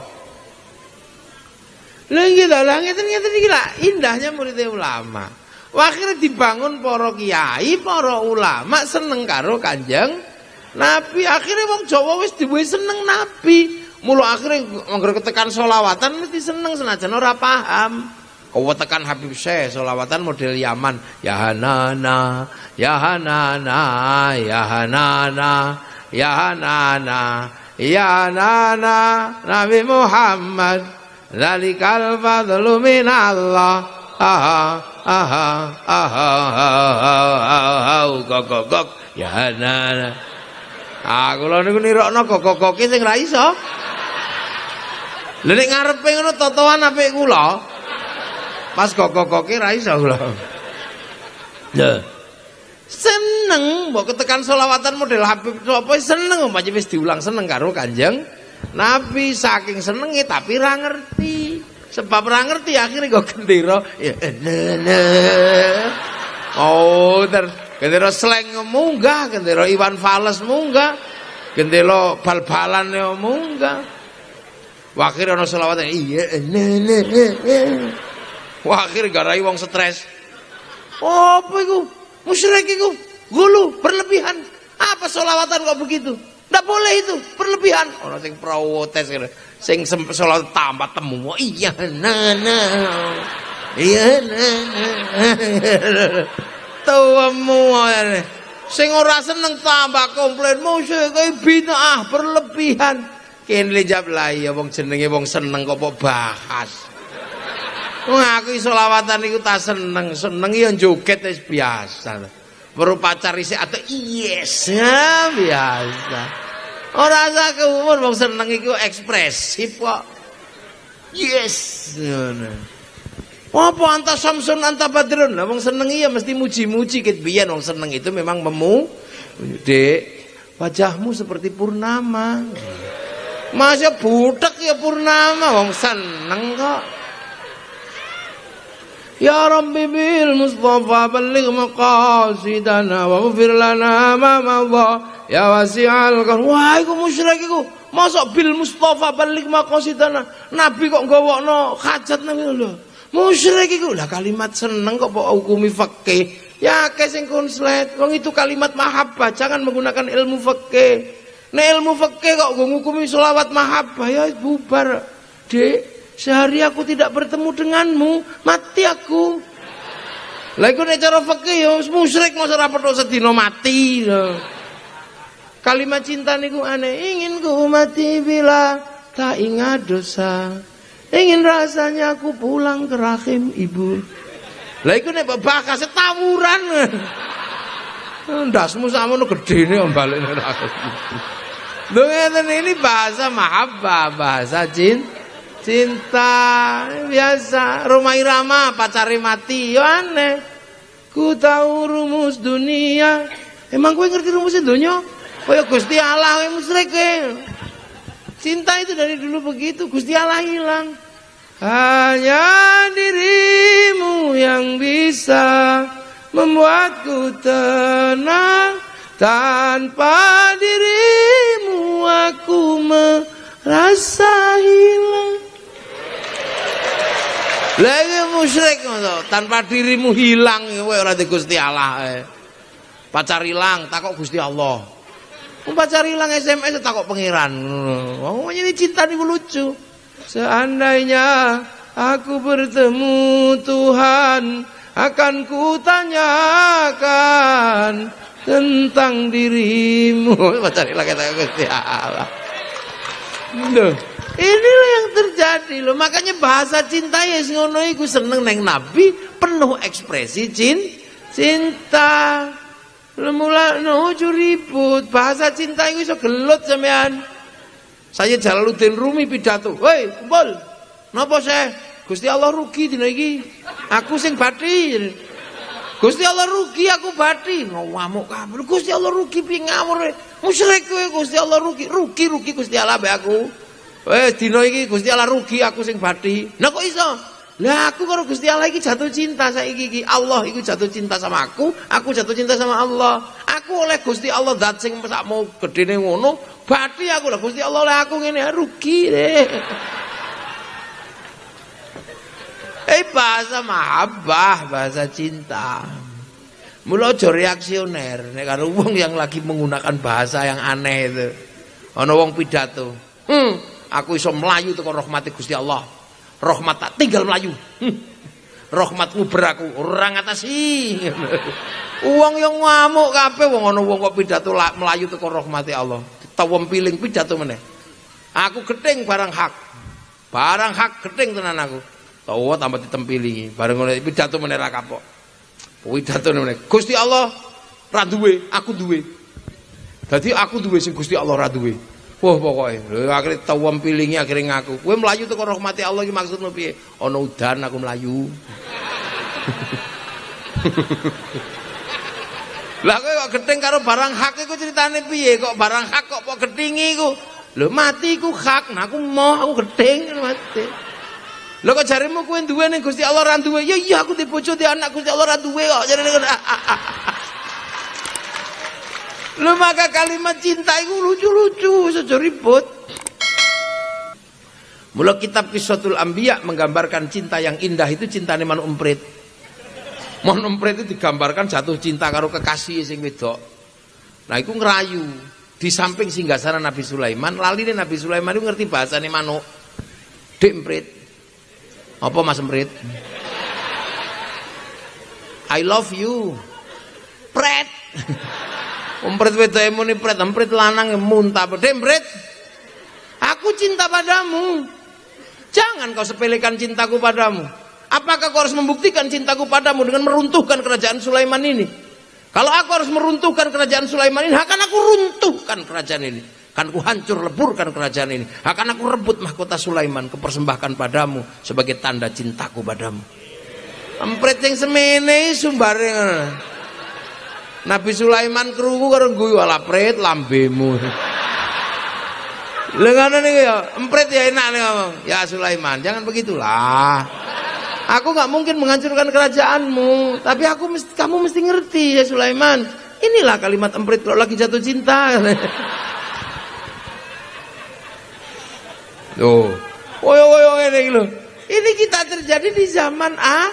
Lha iki lho, ngeten-ngeten iki indahnya murid ulama. Akhirnya dibangun para kiai, para ulama seneng karo Kanjeng Nabi. Akhirnya wong Jawa wis diwe seneng Nabi. Mula akhirnya mengger ketekan solawatan mesti seneng senajan ora paham. Kau tekan Habib Syekh solawatan model Yaman. Ya Hanana, ya Hanana, ya Hanana, ya Hanana, ya Hanana, Nabi Muhammad. Zalikal fadlu minallah. Aha aha aha aha gok gok gok ya nah ah kula niku nirokno gok gok gok sing ra iso. Lha nek ngarepe ngono totoan apik kula. Pas gok gok gok ra iso kula. Ya seneng mbok ketekan selawatan model Habib sapa seneng pancen wis diulang seneng karo Kanjeng Nabi. Saking senenge tapi ra ngerti Sebab ora ngerti akhirnya kok gendera ya Oh, ter gendera sleng munggah, gendera Iwan Fals munggah. gendelo bal-balan ya munggah. Wakir ana selawat iya ne. Wakir garai wong stres. Apa iku? Musyrik iku. Gulu berlebihan. Apa selawatan kok begitu? Ndak boleh itu, berlebihan. Orang sing protes kira. Sing selawat tambah temu. Oh, iya, nah, nah. Iya, nah. Tuwemu Sing ora seneng tambah komplain musyrik bid'ah berlebihan. Kene jawab lah ya wong jenenge wong seneng kok bahas. Wong aku selawatan iku tak seneng, seneng ya joget wis biasa. Baru pacar isi atau yes ya biasa. Ora usah keumur wong seneng iku ekspresif kok. Yes. Ngono. Apa anta Samsun anta Badrun? Lah wong seneng iya mesti muji-muji ket biyen wong seneng itu memang memu Dek, wajahmu seperti purnama. Masa budak ya purnama wong seneng kok. Bil Mustafa balligh maqasidana wa ghfir lana ma madha. Ya wasi'al kan wah iku musyrik iku. Mosok bil Mustafa balligh maqasidana? Nabi kok gawokno hajat nang lho. Musyrik iku. Lah kalimat seneng kok kok hukumi fikih? Ya akeh sing konslet wong itu kalimat mahabbah. Jangan menggunakan ilmu fikih. Nek ilmu fikih kok ngukumi selawat mahabbah ya bubar Dek Sehari aku tidak bertemu denganmu, mati aku. Lah iku nek cara fikih ya musyrik masa ora petuk sedina mati. Kalimat cinta niku aneh, ingin ku mati bila tak ingat dosa. Ingin rasanya aku pulang ke rahim ibu. Lah iku nek bakas tawuran. Ndasmu sakmono gedene balik aku. Lho ngeten ini bahasa mahabbah, bahasa cinta cinta biasa. Rumah irama pacari mati yo aneh. Ku tahu rumus dunia. Emang gue ngerti rumus dunia kaya Gusti Allah yang musyrik cinta itu dari dulu begitu Gusti Allah hilang. Hanya dirimu yang bisa membuatku tenang. Tanpa dirimu aku merasa hilang lagi musyrik tanpa dirimu hilang kowe ora di Gusti Allah. Eh. Pacar hilang takok Gusti Allah. Pacar hilang SMS takok pangeran. Oh, ini cinta niku lucu. Seandainya aku bertemu Tuhan akan kutanyakan tentang dirimu. Pacar hilang kata Gusti Allah. Duh. Inilah yang terjadi loh. Makanya bahasa cinta ya ngono iku seneng neng Nabi penuh ekspresi cin cinta. Lemula nuju ribut. Bahasa cinta itu iso gelut sampean. Saya Jalaluddin Rumi pidato. Woi, kumpul. Napa saya? Gusti Allah rugi dina iki. Aku sing bati. Gusti Allah rugi aku bati. Ngamuk kabeh. Gusti Allah rugi piye ngawur. Musyrik kowe Gusti Allah rugi. Rugi rugi Gusti Allah be aku. Eh dina iki Gusti Allah rugi aku sing bathi. Lah kok iso? Lah aku karo Gusti Allah iki jatuh cinta saiki iki. Allah iku jatuh cinta sama aku, aku jatuh cinta sama Allah. Aku oleh Gusti Allah zat sing sak mau gedene ngono, bathi aku lah Gusti Allah oleh aku ngene rugi deh. Eh bahasa mahabbah, bahasa cinta. Mula aja reaksioner nek karo wong yang lagi menggunakan bahasa yang aneh itu. Ana wong pidato. Hmm, Aku iso melayu teko rahmati Gusti Allah. Rahmat tak tinggal melayu. Hm. Beraku ora ngatasi. Wong yang ngamuk kabeh wong ana wong kok pidato melayu teko rahmati Allah. Tawem piling pidato meneh. Aku gething barang hak. Barang hak gething tenan aku. Tawa tambah ditempilingi. Bareng ngono pidato meneh ra kapok. Pidato meneh. Gusti Allah ra duwe, aku duwe. Dadi aku duwe sing Gusti Allah ra duwe. Wah pokoknya, lho akhirnya tawam pilingnya akhirnya ngaku. Kowe melayu tuh rahmati Allah iki maksudmu piye? Ana udan aku melayu. Lah kowe kok gedeng karo barang hak iku ceritane piye? Kok barang hak kok kok gedingi iku? Lho mati iku hak, nah aku mau aku gedeng mati. Lho kok jarimu kowe duwe ning Gusti Allah ra duwe? Ya iya aku dibojo di anak Gusti Allah ra duwe kok jarene Lu maka kalimat cinta itu lucu-lucu, saja ribut. Mula kitab Kisahul Ambiya menggambarkan cinta yang indah itu cinta man umprit. Mon umprit itu digambarkan jatuh cinta karo kekasih sing wedok. Nah, itu ngerayu. Di samping singgasana Nabi Sulaiman, lali Nabi Sulaiman itu ngerti bahasane manuk. Dek emprit. Apa Mas emprit? I love you. Pret. Emprit wedoke muni pret, emprit lanang muntah. Dek emprit. Aku cinta padamu. Jangan kau sepelekan cintaku padamu. Apakah kau harus membuktikan cintaku padamu dengan meruntuhkan kerajaan Sulaiman ini? Kalau aku harus meruntuhkan kerajaan Sulaiman ini, akan aku runtuhkan kerajaan ini. Akan aku hancur leburkan kerajaan ini. Akan aku rebut mahkota Sulaiman, kepersembahkan padamu sebagai tanda cintaku padamu. Empret yang semene sumbarnya. Nabi Sulaiman kerungu karo guyu ala pret lambemu. Lengan ini ya, empret ya enak nih ngomong. Ya Sulaiman, jangan begitulah. Aku nggak mungkin menghancurkan kerajaanmu, tapi aku mesti, kamu mesti ngerti ya Sulaiman. Inilah kalimat emprit kalau lagi jatuh cinta. Tuh. Woyo woyo ini lho. Ini kita terjadi di zaman ah,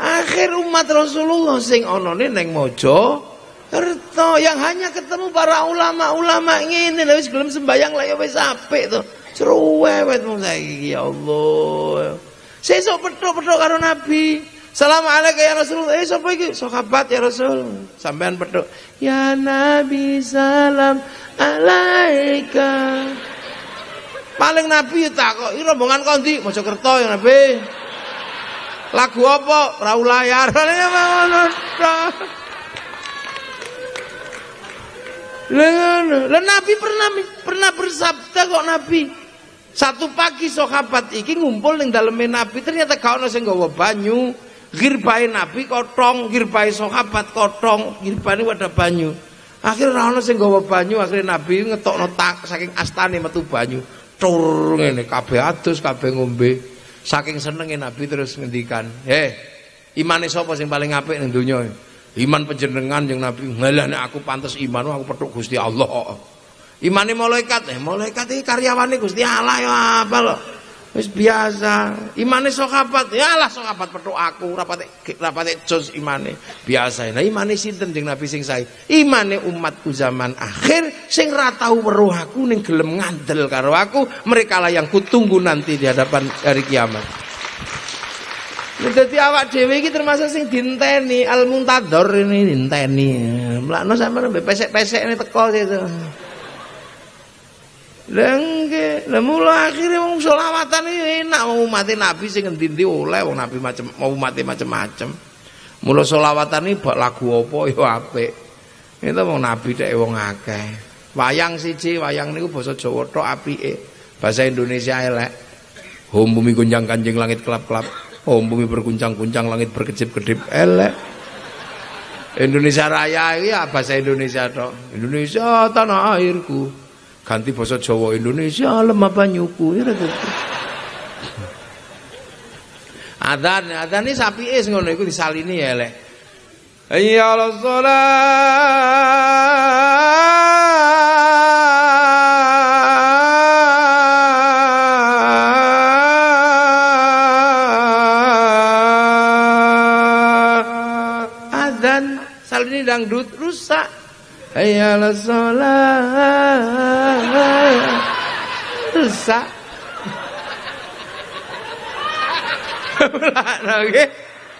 akhir umat Rasulullah sing ono neng mojo Kerto yang hanya ketemu para ulama-ulama ini lha wis gelem sembayang lah ya wis apik to. Mung saiki ya Allah. Sesuk petuk-petuk karo Nabi. Assalamualaikum ya Rasulullah. Eh sapa iki? Sahabat ya Rasul. Sampean petuk. Ya Nabi salam alaika. Paling Nabi takok, "Iki rombongan kondi?" Mojokerto ya Nabi. Lagu apa? Raul layar. Ngono Lah Nabi pernah pernah bersabda kok Nabi. Satu pagi sahabat iki ngumpul ning daleme Nabi ternyata gak ono sing nggawa banyu. Girbae Nabi kotong, girbae sahabat kotong, girbane wadah banyu. Akhirnya ora ono sing nggawa banyu, akhirnya Nabi ngetokno tak saking astane metu banyu. Tur ngene kabeh adus, kabeh ngombe. Saking senenge Nabi terus ngendikan, "Heh, imane sapa sing paling apik ning donya?" Iman penjenengan yang Nabi ngalane aku pantas iman aku petuk Gusti Allah. Imane malaikat eh malaikat iki karyawane Gusti Allah ya apa lho. Wis biasa. Imane sahabat ya Allah sahabat petuk aku rapate rapate jos imane. Biasa. Nah imane sinten jeung Nabi sing sae? Imane umatku zaman akhir sing ra tau weruh aku ning gelem ngandel karo aku, mereka lah yang kutunggu nanti di hadapan hari kiamat. Dadi awak dhewe iki termasuk sing dinteni al muntador ini dinteni. Mlakno sampeyan mbek pesek-pesek ini teko itu. Lengke, lah mula akhire wong selawatan iki enak wong umat Nabi sing endi-endi oleh wong Nabi macam mau umat macam-macam. Mula selawatan iki bak lagu apa ya apik. Itu wong Nabi dek wong akeh. Wayang siji, wayang niku basa Jawa tok apike. Bahasa Indonesia elek. Hum bumi gunjang kanjeng langit kelap-kelap. Oh bumi berguncang-guncang langit berkedip-kedip elek. Indonesia Raya ini ya bahasa Indonesia toh. Indonesia tanah airku. Ganti bahasa Jawa Indonesia lemah banyuku. Ya itu. Adan, adan ini sapi es ngono iku disalini ya elek. Ya Allah dangdut rusak. Hayal sholat. Rusak.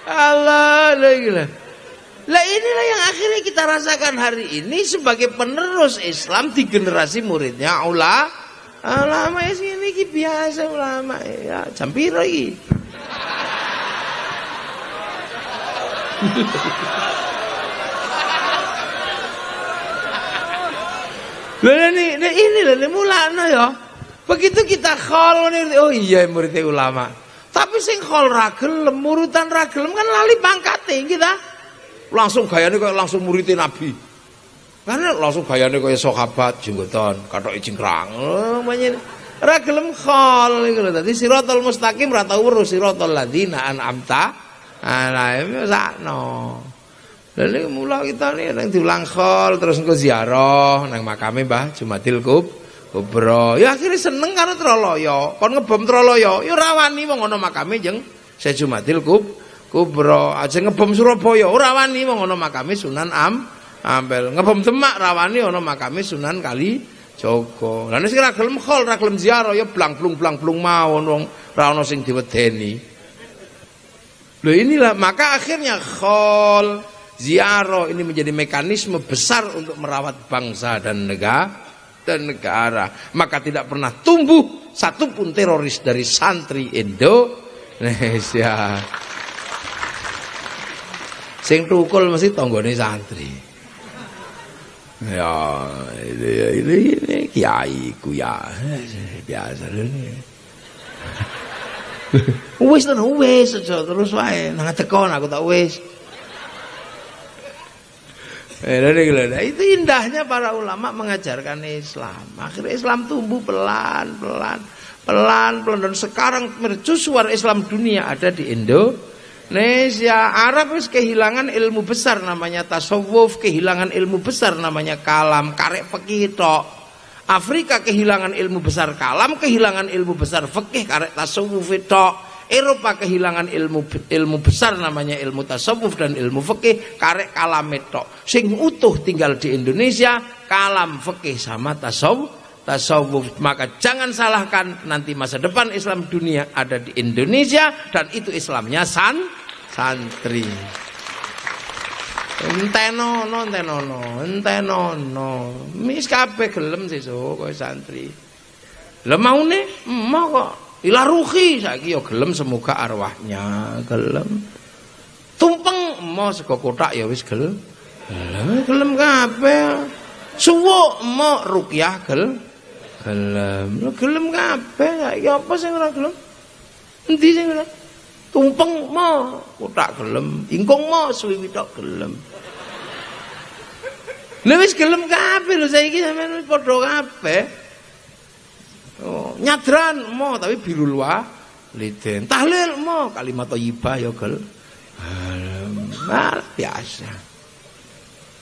Allah lah lah inilah yang akhirnya kita rasakan hari ini sebagai penerus Islam di generasi muridnya ulama ulama ya sini biasa ulama ya campir lagi ini ini lho mulane ya. Begitu kita khol oh iya murid ulama. Tapi sing khol ra gelem, murutan ra gelem kan lali pangkate kita. Langsung gayane kaya langsung murid Nabi. Karena langsung gayane kaya sahabat jenggotan, kathoke cingkrang. Oh, ra gelem khol iku lho. Dadi siratal mustaqim ra tau weruh siratal ladzina an'amta alaihim sakno. Lha nek mula kita nih nang diulang khol terus engko ziarah nang makame Mbah Jumadil Kub Kubro. Ya akhirnya seneng karo Troloyo. Kon ngebom Troloyo, ya rawani wong ana makame jeng Syekh Jumadil Kub Kubro. Aja ngebom Surabaya, ora wani wong ana makame Sunan Am Ampel. Ngebom Demak rawani ana makame Sunan Kali Joko. Lah nek sing ra gelem khol, ra gelem ziarah ya blang-blung blang-blung mawon wong ra ana sing diwedeni. Loh inilah maka akhirnya khol ziarah ini menjadi mekanisme besar untuk merawat bangsa dan negara dan negara. Maka tidak pernah tumbuh satupun teroris dari santri Indonesia. Sing tukul mesti tonggone santri. Ya ini ini, ini kiai ku ya biasa wis wis terus wae. Nang tekon aku tak wis itu indahnya para ulama mengajarkan Islam. Akhirnya Islam tumbuh pelan, pelan, pelan, pelan dan sekarang mercusuar Islam dunia ada di Indonesia. Arab wis kehilangan ilmu besar namanya tasawuf, kehilangan ilmu besar namanya kalam, karek fikih. Afrika kehilangan ilmu besar kalam, kehilangan ilmu besar fikih, karek tasawuf tok. Eropa kehilangan ilmu ilmu besar namanya ilmu tasawuf dan ilmu fikih karek kalam tok. Sing utuh tinggal di Indonesia kalam fikih sama tasawuf tasawuf. Maka jangan salahkan nanti masa depan Islam dunia ada di Indonesia dan itu Islamnya san santri. Entenono entenono entenono. Mis kabeh gelem sesuk kowe santri. Lha maune? Mau kok Ila ruhi saiki ya gelem semoga arwahnya gelem. Tumpeng mo sego kotak ya wis gelem. Gelem gelem kabeh. Suwuk mo rukyah gel gelem. Gelem kabeh saiki apa sing ora gelem? Endi sing ora? Tumpeng mo kotak gelem, ingkung mo suwi tok gelem. Lha wis gelem kabeh lho saiki sampeyan padha kabeh. Oh, nyadran mo tapi biru luar liden. Tahlil mo kalimat thayyibah ya gel. biasa.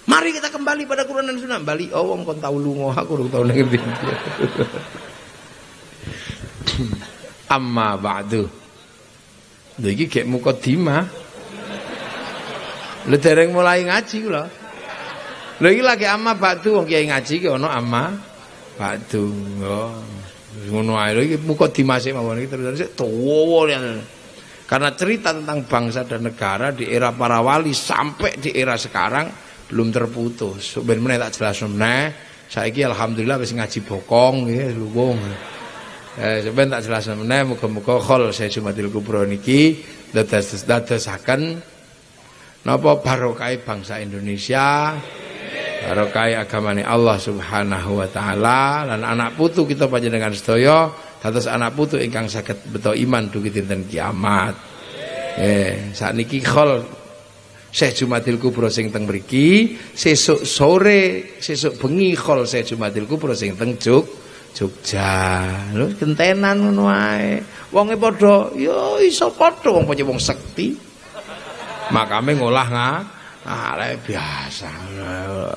Mari kita kembali pada Quran dan Sunnah. Bali oh wong kon tau lunga aku urung tau ning Amma ba'du. Lha iki gek mukadimah. Lha dereng mulai ngaji kula. Lha iki lagi amma ba'du wong kiai ngaji ki ana amma ba'du. Oh ngono ae iki muka dimase mawon iki terus tuwa karena cerita tentang bangsa dan negara di era para wali sampai di era sekarang belum terputus. Ben meneh tak jelas meneh. Saiki alhamdulillah wis ngaji bokong nggih luwung. Eh sampeyan tak jelas meneh muga-muga khol saya Jumatil Kubro niki dados dadosaken napa barokah bangsa Indonesia barokai agamane Allah Subhanahu wa taala lan anak putu kita panjenengan sedaya dados anak putu ingkang saged beto iman dugi dinten kiamat. Eh sakniki khol Syekh Jumatil Kubro sing teng mriki, sesuk sore, sesuk bengi khol Syekh Jumatil Kubro sing teng Juk Jogja. Lho gentenan ngono wae. Wonge padha ya iso padha wong wong sekti. Makame ngolah nggak Arek biasa.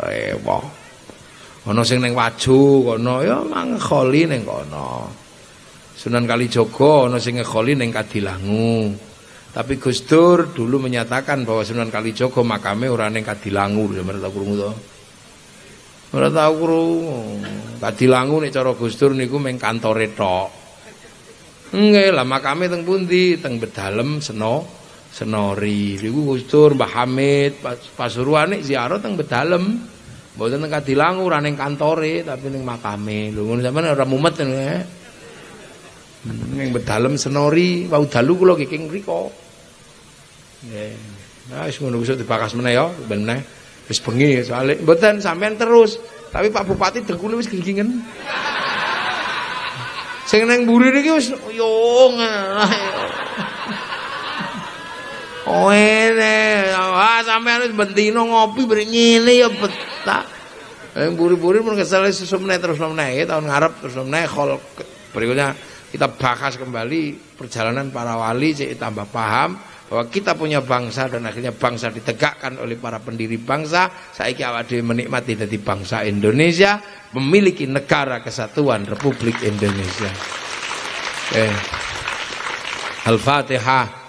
Ewo. Ana sing ning Waju kono ya mangkholi ning kono. Sunan Kalijogo ana sing ngekholi ning Kadilangu. Tapi Gus Dur dulu menyatakan bahwa Sunan Kalijogo makame ora ning Kadilangu, ya tau krungu to. Ora tau krungu. Kadilangu nek cara Gus Dur niku meng kantore tok. Nggih lah makame teng pundi? Teng Bedalem Seno. Senori. Niku Gus Dur Mbah Hamid Pasuruan nek ziarah teng Bedalem mboten teng Kadilangu ora ning kantore tapi ning makame. Lho ngono sampean ora mumet ya ning Bedalem Senori wau dalu kula kiking mriku. Nggih. Wis ngono besok dibakas meneh ya. Ben meneh. Wis bengi soalé mboten sampean terus. Tapi Pak Bupati dengkule wis gingingen sing nang mburi niki wis yo Oh ini, ah sampean wis bentino ngopi beri ngene ya betak. Yang buri-buri pun kesel susu meneh terus meneh ya, tahun ngarep terus meneh khol berikutnya kita bahas kembali perjalanan para wali cek tambah paham bahwa kita punya bangsa dan akhirnya bangsa ditegakkan oleh para pendiri bangsa. Saiki awak dhewe menikmati dari bangsa Indonesia memiliki negara kesatuan Republik Indonesia. Eh Al-Fatihah